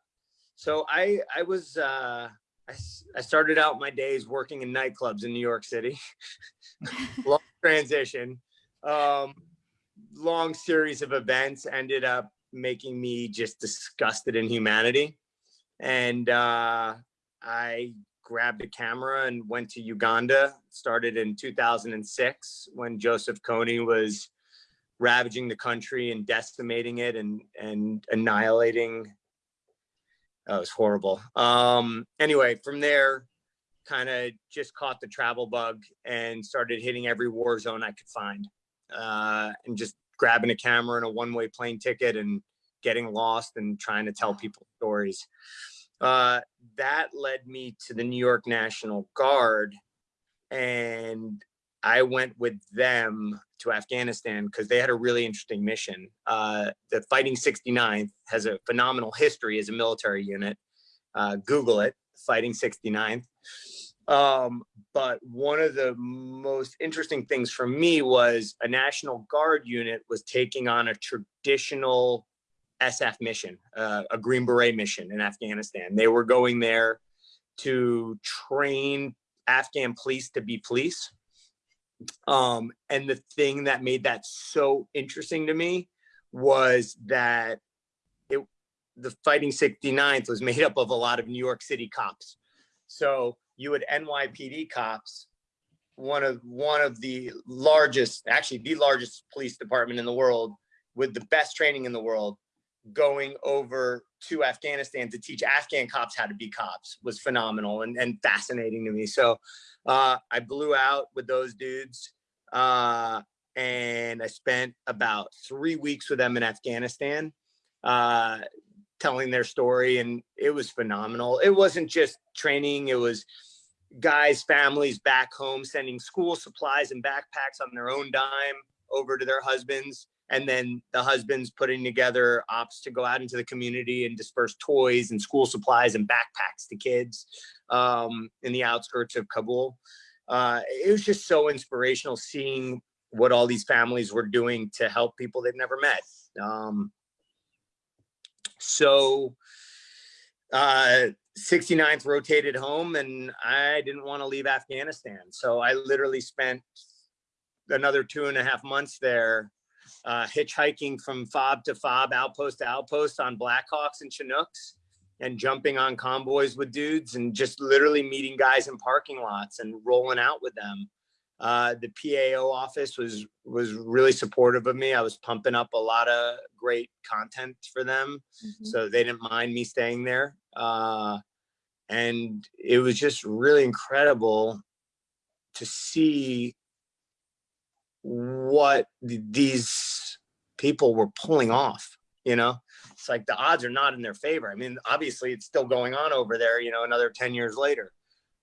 so I I was uh, I, s- I started out my days working in nightclubs in New York City. long transition. Um, long series of events ended up making me just disgusted in humanity. And uh, I grabbed a camera and went to Uganda. Started in 2006 when Joseph Kony was ravaging the country and decimating it and and annihilating. That was horrible. Um, anyway, from there, kind of just caught the travel bug and started hitting every war zone I could find, uh, and just grabbing a camera and a one-way plane ticket and getting lost and trying to tell people stories. Uh, that led me to the New York National Guard, and I went with them to Afghanistan because they had a really interesting mission. Uh, the Fighting 69th has a phenomenal history as a military unit. Uh, Google it, Fighting 69th. Um, but one of the most interesting things for me was a National Guard unit was taking on a traditional SF mission, uh, a Green Beret mission in Afghanistan. They were going there to train Afghan police to be police. Um, and the thing that made that so interesting to me was that it the fighting 69th was made up of a lot of New York City cops. So you had NYPD cops one of one of the largest, actually the largest police department in the world, with the best training in the world, going over to Afghanistan to teach Afghan cops how to be cops was phenomenal and, and fascinating to me. So uh, I blew out with those dudes. Uh, and I spent about three weeks with them in Afghanistan, uh, telling their story, and it was phenomenal. It wasn't just training; it was guys, families back home sending school supplies and backpacks on their own dime over to their husbands, and then the husbands putting together ops to go out into the community and disperse toys and school supplies and backpacks to kids um, in the outskirts of Kabul. Uh, it was just so inspirational seeing what all these families were doing to help people they've never met. Um, so uh, 69th rotated home and I didn't want to leave Afghanistan. So I literally spent another two and a half months there uh, hitchhiking from fob to fob, outpost to outpost on Blackhawks and Chinooks and jumping on convoys with dudes and just literally meeting guys in parking lots and rolling out with them. Uh, the PAO office was was really supportive of me. I was pumping up a lot of great content for them, mm-hmm. so they didn't mind me staying there. Uh, and it was just really incredible to see what these people were pulling off. You know, it's like the odds are not in their favor. I mean, obviously, it's still going on over there. You know, another ten years later.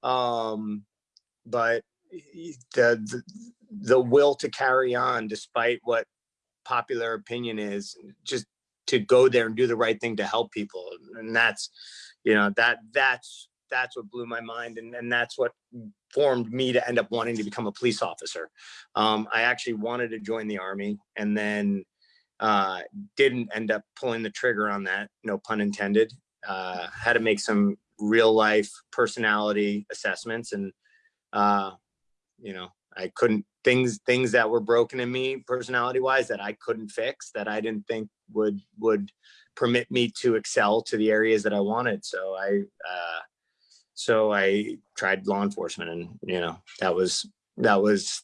Um, but the, the, the will to carry on despite what popular opinion is just to go there and do the right thing to help people and that's you know that that's that's what blew my mind and, and that's what formed me to end up wanting to become a police officer. Um, i actually wanted to join the army and then uh, didn't end up pulling the trigger on that no pun intended. Uh, had to make some real life personality assessments and uh, you know i couldn't things things that were broken in me personality wise that i couldn't fix that i didn't think would would permit me to excel to the areas that i wanted. So i uh so i tried law enforcement and you know that was that was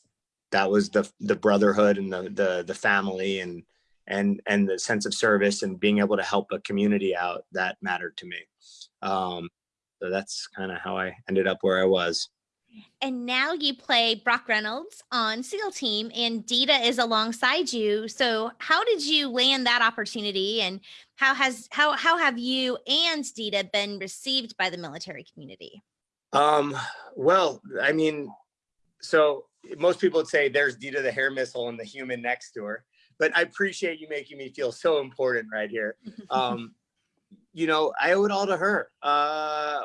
that was the the brotherhood and the the the family and and and the sense of service and being able to help a community out that mattered to me. Um so that's kind of how i ended up where i was
and now you play Brock Reynolds on SEAL Team, and Dita is alongside you. So, how did you land that opportunity, and how has how how have you and Dita been received by the military community?
Um, well, I mean, so most people would say there's Dita the hair missile and the human next to her, but I appreciate you making me feel so important right here. Um, you know, I owe it all to her. Uh,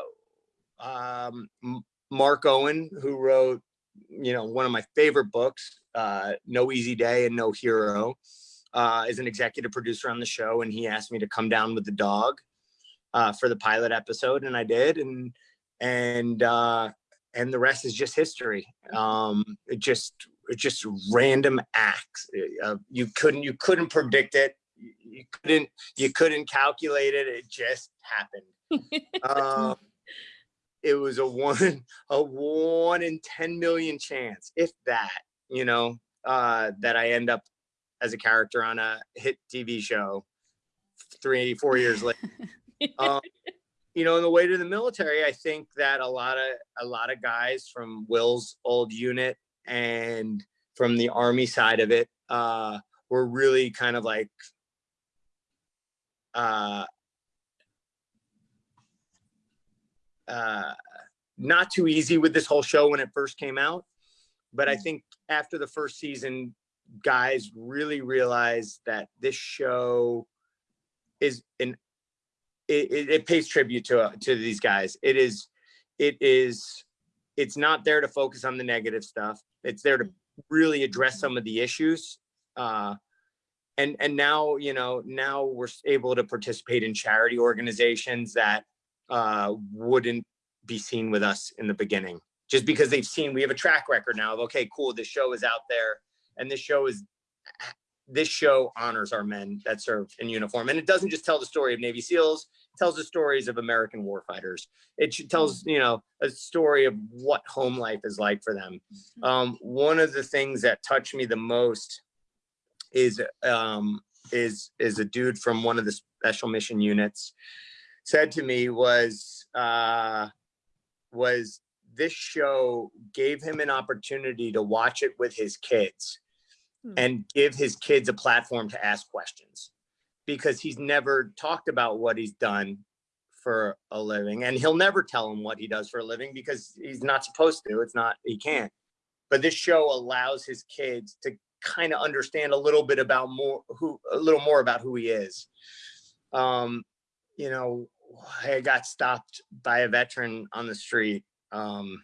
um, Mark Owen, who wrote, you know, one of my favorite books, uh, No Easy Day and No Hero, uh, is an executive producer on the show, and he asked me to come down with the dog uh, for the pilot episode, and I did, and and uh, and the rest is just history. Um, it just it just random acts. Uh, you couldn't you couldn't predict it. You couldn't you couldn't calculate it. It just happened. um, it was a one a one in 10 million chance if that you know uh that i end up as a character on a hit tv show three four years later. Um, you know in the way to the military i think that a lot of a lot of guys from will's old unit and from the army side of it uh were really kind of like uh uh, not too easy with this whole show when it first came out. But I mm. think after the first season, guys really realized that this show is an it, it, it pays tribute to uh, to these guys. It is it is it's not there to focus on the negative stuff. It's there to really address some of the issues. Uh, and and now you know now we're able to participate in charity organizations that uh, wouldn't be seen with us in the beginning just because they've seen we have a track record now of okay cool this show is out there and this show is this show honors our men that serve in uniform and it doesn't just tell the story of navy seals tells the stories of American warfighters. It tells, you know, a story of what home life is like for them. Um, one of the things that touched me the most is um, is is a dude from one of the special mission units said to me was uh, was this show gave him an opportunity to watch it with his kids
Hmm.
and give his kids a platform to ask questions because he's never talked about what he's done for a living and he'll never tell them what he does for a living because he's not supposed to it's not he can't but this show allows his kids to kind of understand a little bit about more who a little more about who he is um you know i got stopped by a veteran on the street um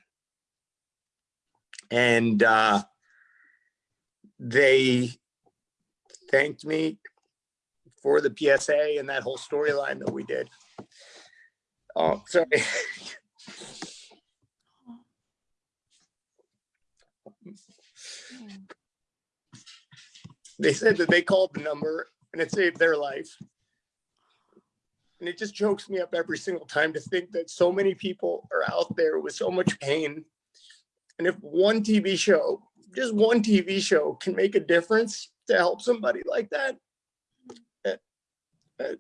and uh they thanked me for the psa and that whole storyline that we did oh sorry they said that they called the number and it saved their life. And it just chokes me up every single time to think that so many people are out there with so much pain. And if one TV show, just one TV show can make a difference to help somebody like that, eh, eh,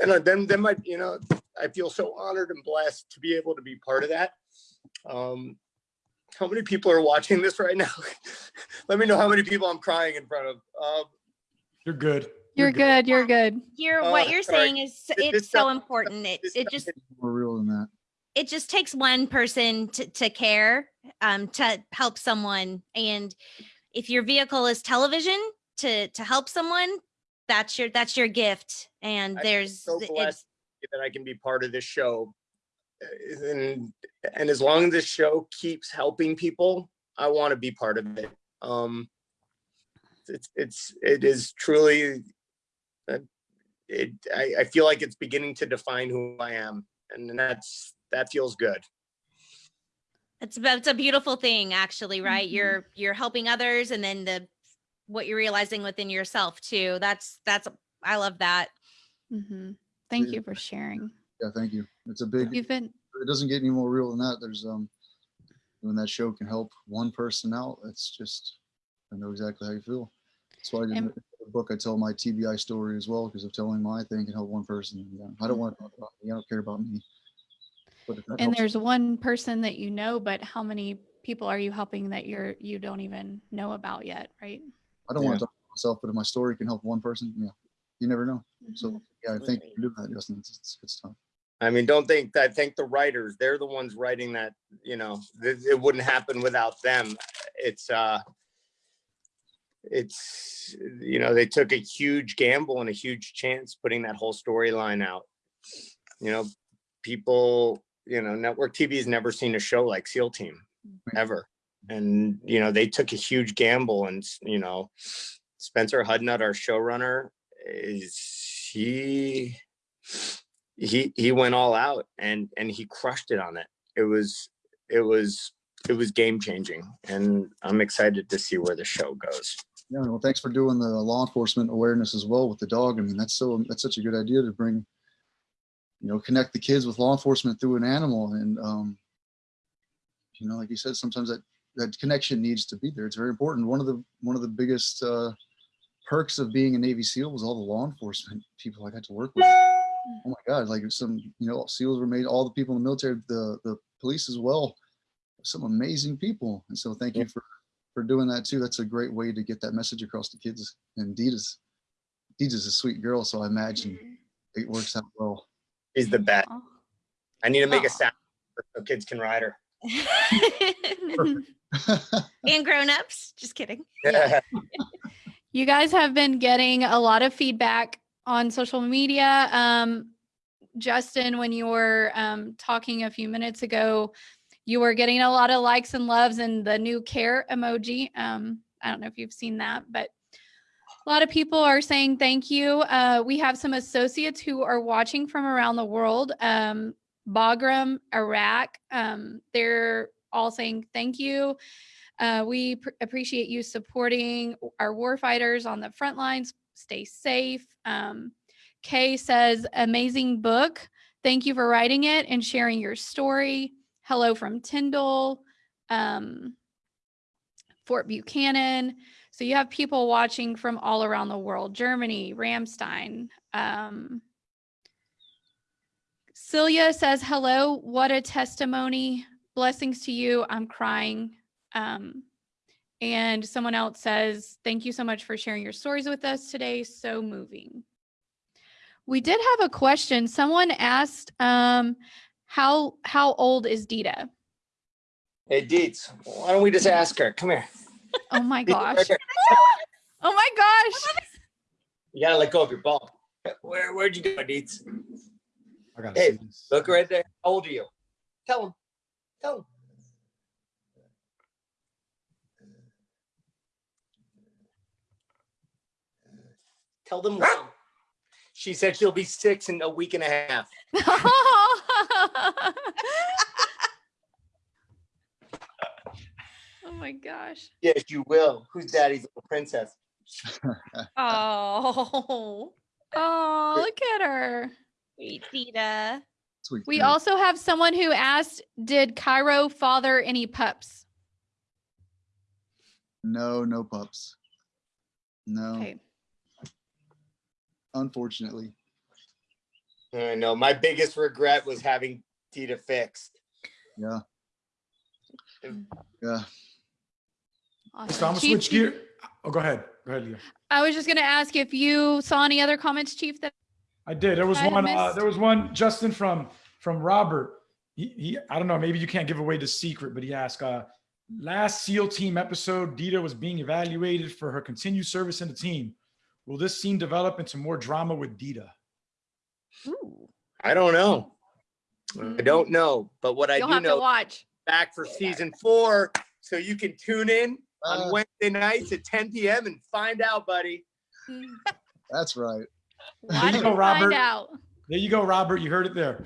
and then, then my, you know, I feel so honored and blessed to be able to be part of that. Um, how many people are watching this right now? Let me know how many people I'm crying in front of. Um,
You're good.
You're good. You're good.
You're
Oh,
what you're
sorry.
saying is
This- this
it's so
stuff-
important. It it just
More real than that.
it just takes one person to, to care um to help someone and if your vehicle is television to to help someone that's your that's your gift and
I
there's
so
it's-
blessed that I can be part of this show. Uh, And, and as long as this show keeps helping people, I want to be part of it. Um, it's, it's, it is truly, it, I, I feel like it's beginning to define who I am and that's, that feels good.
it's a- it's a beautiful thing actually right
Mhm.
you're you're helping others and then the what you're realizing within yourself too that's that's i love that
hmm Thank
Yeah.
you for sharing.
Yeah, thank you. It's a big,
You've been
it doesn't get any more real than that. There's, um, when that show can help one person out, it's just, I know exactly how you feel. That's why in
And-
the book, I tell my TBI story as well, because of telling my thing can help one person. Yeah, I don't want to talk about me. I don't care about me. But
and
helps-
there's one person that you know, but how many people are you helping that you're you don't even know about yet, right?
I don't want to talk about myself, but if my story can help one person, yeah, you never know. So
Mhm.
yeah, I think
Absolutely.
you do that, Justin. It's, it's, it's tough.
I mean, don't think that, thank the writers. They're the ones writing that, you know, th- it wouldn't happen without them. It's, uh, it's, you know, they took a huge gamble and a huge chance putting that whole storyline out. You know, people, you know, network TV has never seen a show like SEAL Team, ever. And, you know, they took a huge gamble and, you know, Spencer Hudnut, our showrunner, is he he he went all out and and he crushed it on it it was it was it was game changing and i'm excited to see where the show goes
Yeah, well, thanks for doing the law enforcement awareness as well with the dog. I mean, that's so that's such a good idea to bring, you know, connect the kids with law enforcement through an animal. And um, you know, like you said, sometimes that that connection needs to be there. It's very important. One of the one of the biggest uh, perks of being a Navy SEAL was all the law enforcement people I got to work with. Oh my God, like some, you know, SEALs were made, all the people in the military, the the police as well, some amazing people. And so thank you for for doing that too. That's a great way to get that message across to kids. And Dita's Dita's a sweet girl, so I imagine it works out well.
he's the best i need to make
Aw.
a sound so kids can ride her
and grown-ups just kidding
Yeah. You guys have been getting a lot of feedback on social media. Um, Justin, when you were um, talking a few minutes ago, you were getting a lot of likes and loves and the new care emoji. Um, I don't know if you've seen that, but a lot of people are saying thank you. Uh, we have some associates who are watching from around the world. Um, Bagram, Iraq. Um, they're all saying thank you. Uh, we pr- appreciate you supporting our warfighters on the front lines. Stay safe. Um, Kay says, amazing book. Thank you for writing it and sharing your story. Hello from Tyndall, um, Fort Buchanan. So you have people watching from all around the world, Germany, Ramstein. Um, Celia says, hello, what a testimony. Blessings to you. I'm crying. Um, and someone else says, thank you so much for sharing your stories with us today. So moving. We did have a question. Someone asked, um, how how old is Dita?
Hey, Deets, why don't we just ask her? Come here.
Oh my gosh. Oh my gosh.
You gotta let go of your ball. Where, where'd you go, Deets?
I gotta
Hey. Look right there. How old are you? Tell him. Tell him. Tell them. when. She said she'll be six in a week and a half.
oh my gosh.
Yes, you will. Who's daddy's little princess?
Oh,
Oh, look at her.
sweet Dita.
Sweet.
We also have someone who asked, did Cairo father any pups?
No, no pups. No,
Okay.
unfortunately.
I know. My biggest regret was having Dita fixed.
Yeah. Yeah.
Awesome.
So I'm gonna
Chief,
switch gear. Oh, go ahead. Go ahead, Leo.
I was just going to ask if you saw any other comments, Chief, that
I did. There was
I
one. Uh, there was one. Justin from from Robert. He, he I don't know. Maybe you can't give away the secret, but he asked. Uh, last SEAL team episode, Dita was being evaluated for her continued service in the team. Will this scene develop into more drama with Dita?
Ooh.
I don't know. I don't know. But what I
you'll
do
have to
know,
watch.
back for season four. So you can tune in on
Uh,
Wednesday nights at 10 p.m. and find out, buddy.
that's right.
Watch
you
and
go,
find
Robert.
out.
There you go, Robert. You heard it there.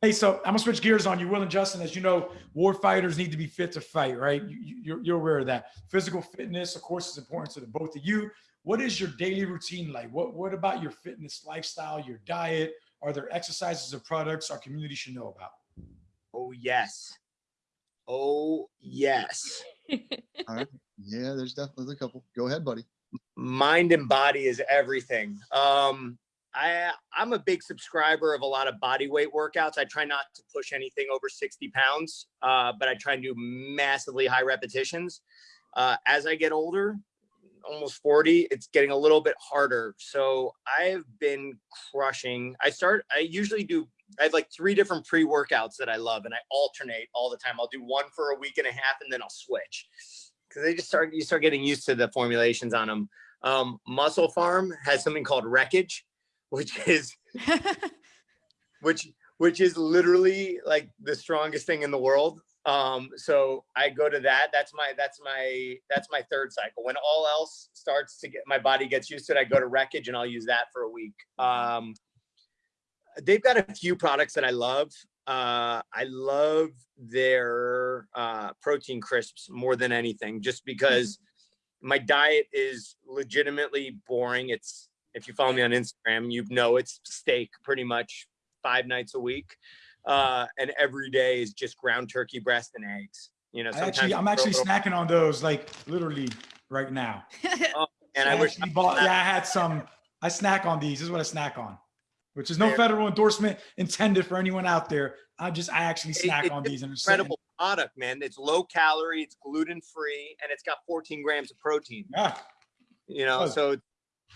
Hey, so I'm gonna switch gears on you, Will and Justin. As you know, war fighters need to be fit to fight, right? You, you, you're, you're aware of that. Physical fitness, of course, is important to the both of you. What is your daily routine like? What What about your fitness lifestyle, your diet? Are there exercises or products our community should know about?
Oh, yes. Oh, yes. All right.
Yeah, there's definitely a couple. Go ahead, buddy.
Mind and body is everything. Um, I, I'm a big subscriber of a lot of body weight workouts. I try not to push anything over 60 pounds, uh, but I try and do massively high repetitions. Uh, as I get older, almost 40, it's getting a little bit harder. So I've been crushing. I start, I usually do, I have like three different pre workouts that I love and I alternate all the time. I'll do one for a week and a half and then I'll switch because they just start, you start getting used to the formulations on them. Um, MusclePharm has something called Wreckage, which is which which is literally like the strongest thing in the world. Um, so I go to that. That's my that's my that's my third cycle. When all else starts to get my body gets used to it, I go to wreckage and I'll use that for a week. Um, they've got a few products that I love. Uh, I love their uh, protein crisps more than anything, just because my diet is legitimately boring. It's if you follow me on Instagram, you know it's steak pretty much five nights a week. Uh, and every day is just ground turkey breast and eggs. You know,
I
sometimes
actually, I'm
I throw a
actually snacking on those like literally right now.
and I wish
actually bought, yeah, I had some. I snack on these. This is what I snack on, which is no
Fair.
federal endorsement intended for anyone out there. I just, I actually
It-
snack
it's
on
just
these and
incredible product, man. It's low calorie, it's gluten free, and it's got 14 grams of protein.
Yeah.
You know,
Oh.
so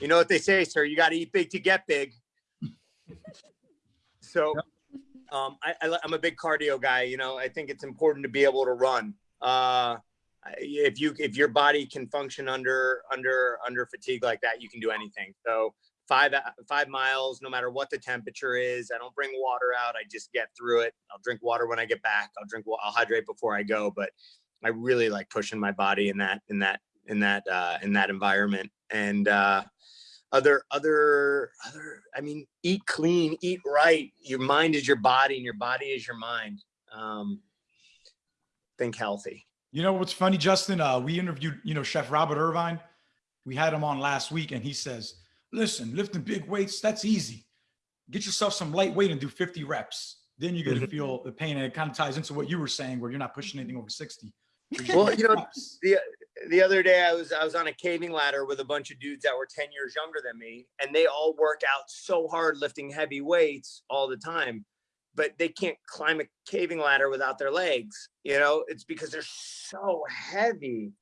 you know what they say, sir. You got to eat big to get big. so, um, I, I'm a big cardio guy. You know, I think it's important to be able to run. Uh, if you if your body can function under under under fatigue like that, you can do anything. So five uh, five miles, no matter what the temperature is. I don't bring water out. I just get through it. I'll drink water when I get back. I'll drink. I'll hydrate before I go. But I really like pushing my body in that in that in that uh, in that environment. And uh, other other other. I mean, eat clean, eat right. Your mind is your body, and your body is your mind. Um, think healthy.
You know what's funny, Justin? Uh, we interviewed, you know, Chef Robert Irvine. We had him on last week, and he says listen, lifting big weights, that's easy. Get yourself some lightweight and do 50 reps. Then you're going to
Mhm.
feel the pain. And it kind of ties into what you were saying, where you're not pushing anything over 60.
Well, you know, the the other day I was I was on a caving ladder with a bunch of dudes that were 10 years younger than me and they all work out so hard lifting heavy weights all the time but they can't climb a caving ladder without their legs you know? It's because they're so heavy.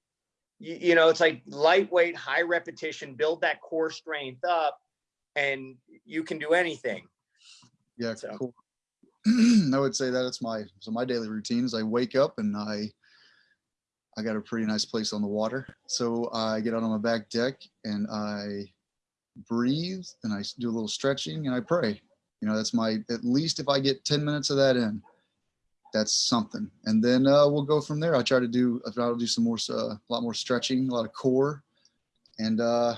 You, you know it's like lightweight high repetition build that core strength up and you can do anything.
Yeah,
So-
cool. I would say that it's my so my daily routine is I wake up and I I got a pretty nice place on the water. So I get out on my back deck and I breathe and I do a little stretching and I pray. You know, that's my at least if I get 10 minutes of that in, that's something. And then uh, we'll go from there. I try to do I try to do some more uh, a lot more stretching, a lot of core, and uh,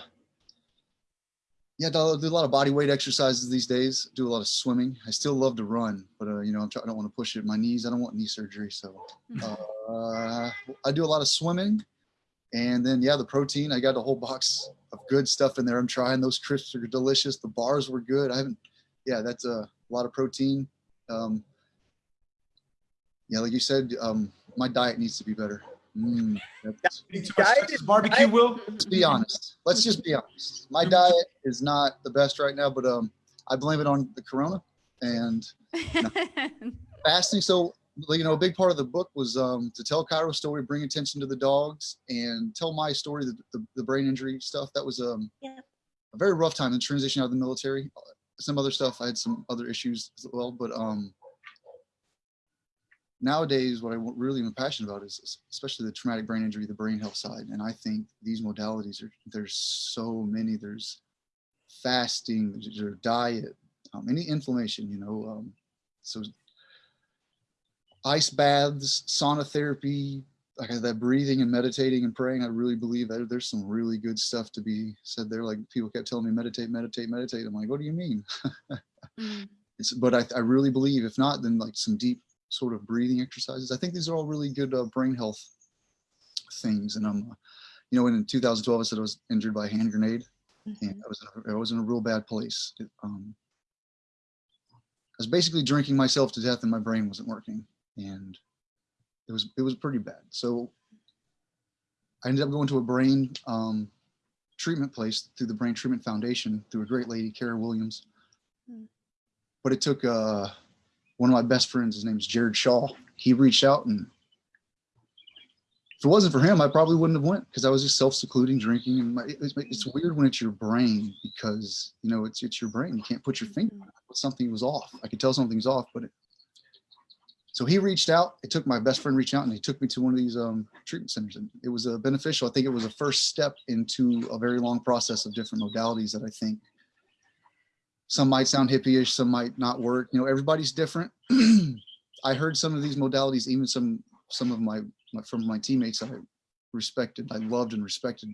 yeah, do do a lot of body weight exercises these days. Do a lot of swimming. I still love to run, but uh, you know, I'm try- I don't want to push it. My knees. I don't want knee surgery, so uh, I do a lot of swimming. And then yeah, the protein. I got a whole box of good stuff in there. I'm trying. Those crisps are delicious. The bars were good. I haven't. Yeah, that's a lot of protein. Um, yeah, like you said, um, my diet needs to be better. Mm, that's-
too much
Diet
Texas
is-
barbecue,
diet-
Will?
let's be honest. Let's just be honest. My diet is not the best right now, but um, I blame it on the corona and fasting. So, you know, a big part of the book was um, to tell Cairo's story, bring attention to the dogs, and tell my story, the, the, the brain injury stuff. That was um,
Yeah.
a very rough time in transition out of the military. Some other stuff, I had some other issues as well, but um, nowadays, what I really am passionate about is especially the traumatic brain injury, the brain health side. And I think these modalities are, there's so many. There's fasting, there's there's diet, um, any inflammation, you know. Um, so ice baths, sauna therapy, like that breathing and meditating and praying. I really believe that there's some really good stuff to be said there. Like people kept telling me, meditate, meditate, meditate. I'm like, what do you mean?
Mm.
It's, but I, I really believe if not, then like some deep sort of breathing exercises. I think these are all really good uh, brain health things. And I'm, uh, you know, when in 2012 I said I was injured by a hand grenade, and I was in a, I was in a real bad place. It, um, I was basically drinking myself to death, and my brain wasn't working, and it was it was pretty bad. So I ended up going to a brain um, treatment place through the Brain Treatment Foundation through a great lady, Kara Williams.
Hmm.
But it took uh, one of my best friends. His name is Jared Shaw. He reached out and if it wasn't for him, I probably wouldn't have went because I was just self-secluding, drinking, and my, it's, it's weird when it's your brain because you know it's it's your brain. You can't put your finger on it. Something was off. I could tell something's off, but it, so he reached out. It took my best friend reach out, and he took me to one of these um, treatment centers, and it was uh, beneficial. I think it was a first step into a very long process of different modalities that I think some might sound hippie-ish, some might not work. You know, everybody's different. I heard some of these modalities, even some some of my, my from my teammates that I respected, I loved and respected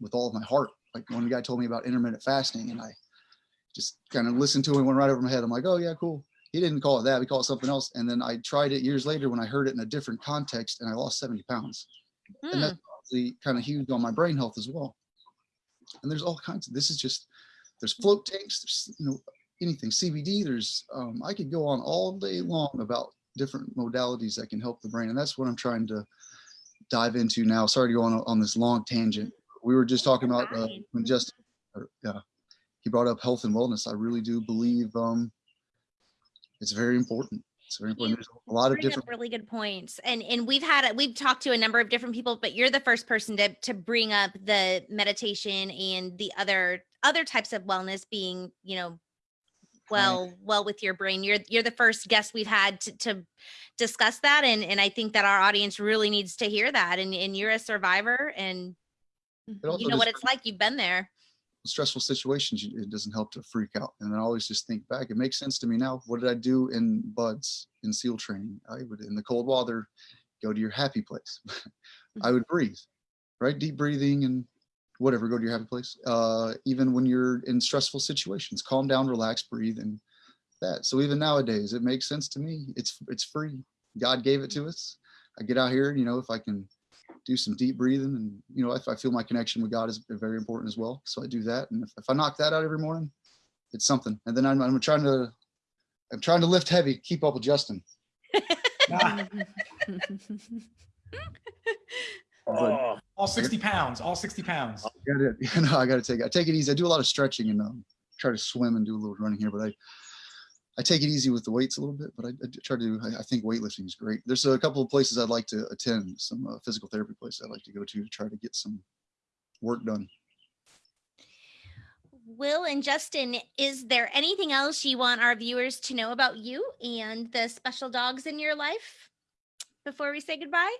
with all of my heart. Like one guy told me about intermittent fasting, and I just kind of listened to it and went right over my head. I'm like, oh yeah, cool. He didn't call it that. We call it something else. And then I tried it years later when I heard it in a different context, and I lost 70 pounds. And
Hmm.
that's obviously kind of huge on my brain health as well. And there's all kinds of. This is just there's float tanks. There's you know anything CBD. There's um, I could go on all day long about different modalities that can help the brain, and that's what I'm trying to dive into now. Sorry to go on on this long tangent. We were just talking about uh, when just or, yeah, he brought up health and wellness. I really do believe um, it's very important. It's very important. There's a lot of different.
really good points and and we've had we've talked to a number of different people but you're the first person to to bring up the meditation and the other other types of wellness being you know well well with your brain you're you're the first guest we've had to, to discuss that and and i think that our audience really needs to hear that and and you're a survivor and you know what it's like you've been there
stressful situations, it doesn't help to freak out. And I always just think back. It makes sense to me now. What did I do in BUD/S in SEAL training? I would in the cold water, go to your happy place. I would breathe, right? Deep breathing and whatever. Go to your happy place. Uh, even when you're in stressful situations, calm down, relax, breathe, and that. So even nowadays, it makes sense to me. It's it's free. God gave it to us. I get out here, you know, if I can do some deep breathing and you know if I feel my connection with God is very important as well. So I do that, and if, if I knock that out every morning, it's something. And then I'm, I'm trying to I'm trying to lift heavy, keep up with Justin.
Nah,
But
Oh,
all 60 pounds, all 60 pounds.
I gotta, you know, I gotta take I take it easy. I do a lot of stretching and um, try to swim and do a little running here, but I I take it easy with the weights a little bit, but I, I try to. I, I think weightlifting is great. There's a couple of places I'd like to attend, some uh, physical therapy places I'd like to go to to try to get some work done.
Will and Justin, is there anything else you want our viewers to know about you and the special dogs in your life before we say goodbye?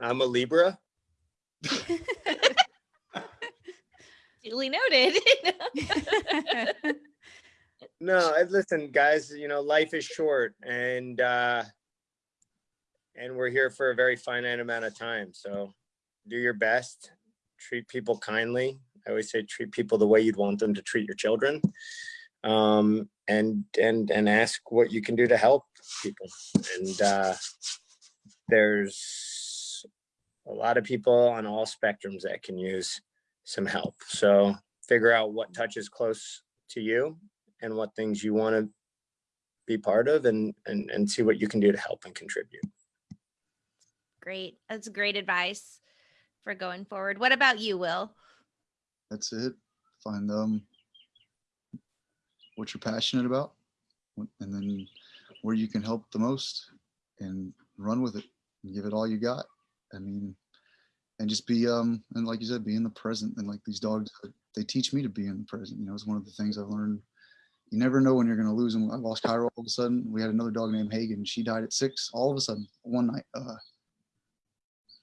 I'm a Libra.
Duly noted.
No, listen, guys, you know, life is short and uh and we're here for a very finite amount of time. So do your best, treat people kindly. I always say treat people the way you'd want them to treat your children. Um and and and ask what you can do to help people. And uh there's a lot of people on all spectrums that can use some help. So figure out what touches close to you and what things you want to be part of and, and, and see what you can do to help and contribute.
great. That's great advice for going forward. What about you, Will?
That's it. Find um what you're passionate about, and then where you can help the most, and run with it and give it all you got. I mean, and just be um and like you said, be in the present. And like these dogs, they teach me to be in the present. You know, it's one of the things I've learned. You never know when you're going to lose them. I lost Cairo all of a sudden. We had another dog named Hagen. She died at six all of a sudden one night. Uh,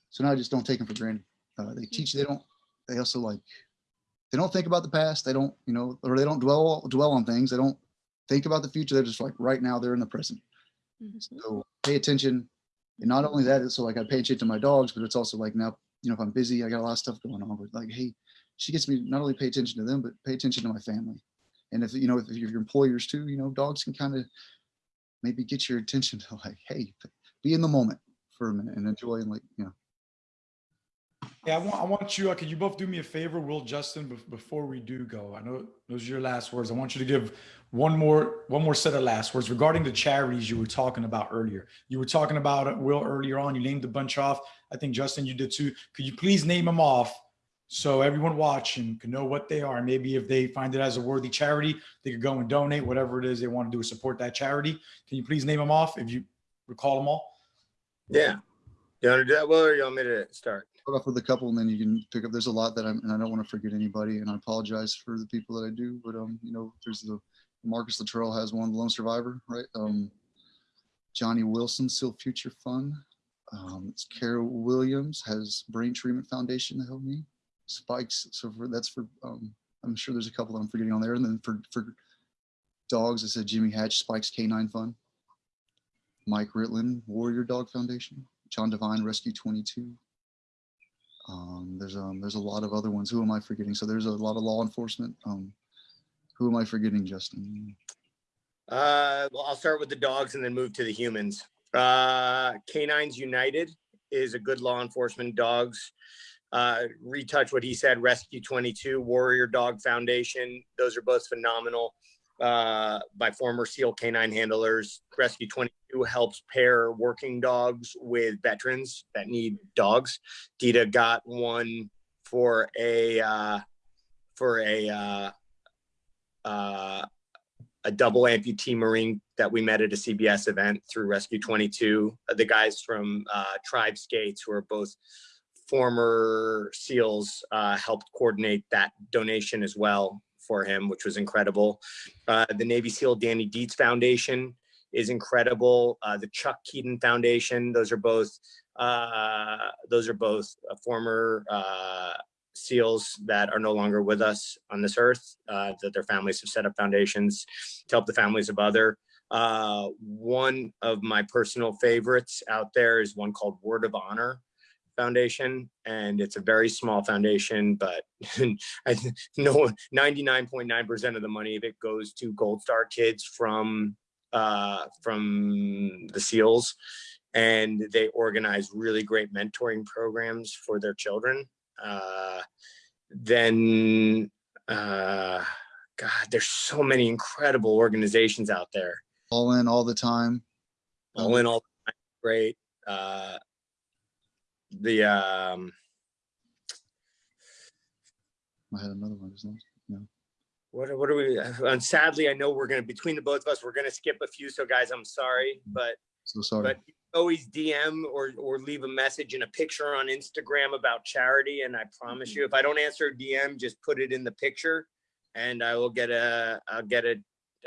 so now I just don't take them for granted. Uh, they teach. They don't. They also like they don't think about the past. They don't, you know, or they don't dwell dwell on things. They don't think about the future. They're just like right now. They're in the present. So pay attention. And not only that, it's so like I pay attention to my dogs, but it's also like now, you know, if I'm busy, I got a lot of stuff going on. But like, hey, she gets me not only pay attention to them, but pay attention to my family. And if you know, if your employers too, you know, dogs can kind of maybe get your attention to like, hey, be in the moment for a minute and enjoy and like, you know,
Yeah, I want, I want you, uh, could you both do me a favor, Will, Justin, before we do go? I know those are your last words. I want you to give one more, one more set of last words regarding the charities you were talking about earlier. You were talking about Will, earlier on. You named a bunch off. I think Justin, you did too. Could you please name them off so everyone watching can know what they are? Maybe if they find it as a worthy charity, they could go and donate whatever it is they want to do to support that charity. Can you please name them off if you recall them all?
Yeah. You want to do that, Will, or you want me to start?
start off with a couple and then you can pick up there's a lot that i'm and i don't want to forget anybody and i apologize for the people that i do but um you know there's the marcus Luttrell has one the lone survivor right um johnny wilson still future fund um it's carol williams has brain treatment foundation to help me spikes so for that's for um i'm sure there's a couple that i'm forgetting on there and then for for dogs i said jimmy hatch Spike's K9 Fund mike Ritland, warrior dog foundation john devine rescue 22 um, there's um there's a lot of other ones. Who am I forgetting? So there's a lot of law enforcement. Um, who am I forgetting, Justin?
Uh, well, I'll start with the dogs and then move to the humans. Uh, Canines United is a good law enforcement dogs. Uh, retouch what he said, Rescue 22, Warrior Dog Foundation. Those are both phenomenal. Uh, by former SEAL canine handlers. Rescue 22 helps pair working dogs with veterans that need dogs. Dita got one for a uh, for a uh, uh, a double amputee Marine that we met at a CBS event through Rescue 22. Uh, The guys from uh, Tribe Skates, who are both former SEALs, uh, helped coordinate that donation as well for him, which was incredible. Uh, the Navy SEAL Danny Dietz Foundation is incredible. Uh, the Chuck Keating Foundation, those are both uh, those are both uh, former uh, SEALs that are no longer with us on this earth, that their families have set up foundations to help the families of other. Uh, one of my personal favorites out there is one called Word of Honor Foundation, and it's a very small foundation, but I know 99.9% of the money of it goes to Gold Star kids from uh, from the SEALs and they organize really great mentoring programs for their children. Uh, then, uh, God, there's so many incredible organizations out there.
All in all the time.
All in all, the time. great. Uh, the um,
I had another one. lost it. No.
what what are we? And sadly, I know we're gonna between the both of us, we're gonna skip a few. So guys, I'm sorry, but
So sorry.
but always DM or or leave a message and a picture on Instagram about charity. And I promise you, if I don't answer a DM, just put it in the picture, and I will get a I'll get it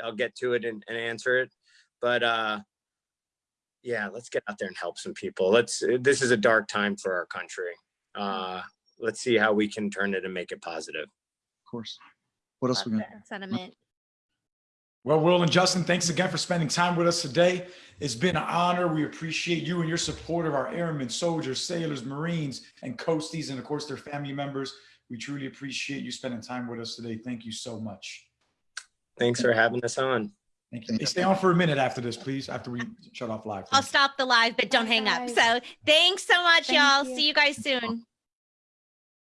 I'll get to it and, and answer it. But uh, yeah, let's get out there and help some people. Let's. This is a dark time for our country. Uh, let's see how we can turn it and make it positive.
of course. What else we got?
sentiment.
Well, Will and Justin, thanks again for spending time with us today. It's been an honor. We appreciate you and your support of our airmen, soldiers, sailors, Marines, and coasties, and of course, their family members. We truly appreciate you spending time with us today. Thank you so much.
Thanks for having us on.
Thank you. Hey, stay on for a minute after this, please, after we shut off live.
I'll stop the live, but don't hang up. So thanks so much,
Thank
y'all.
you.
See you guys soon.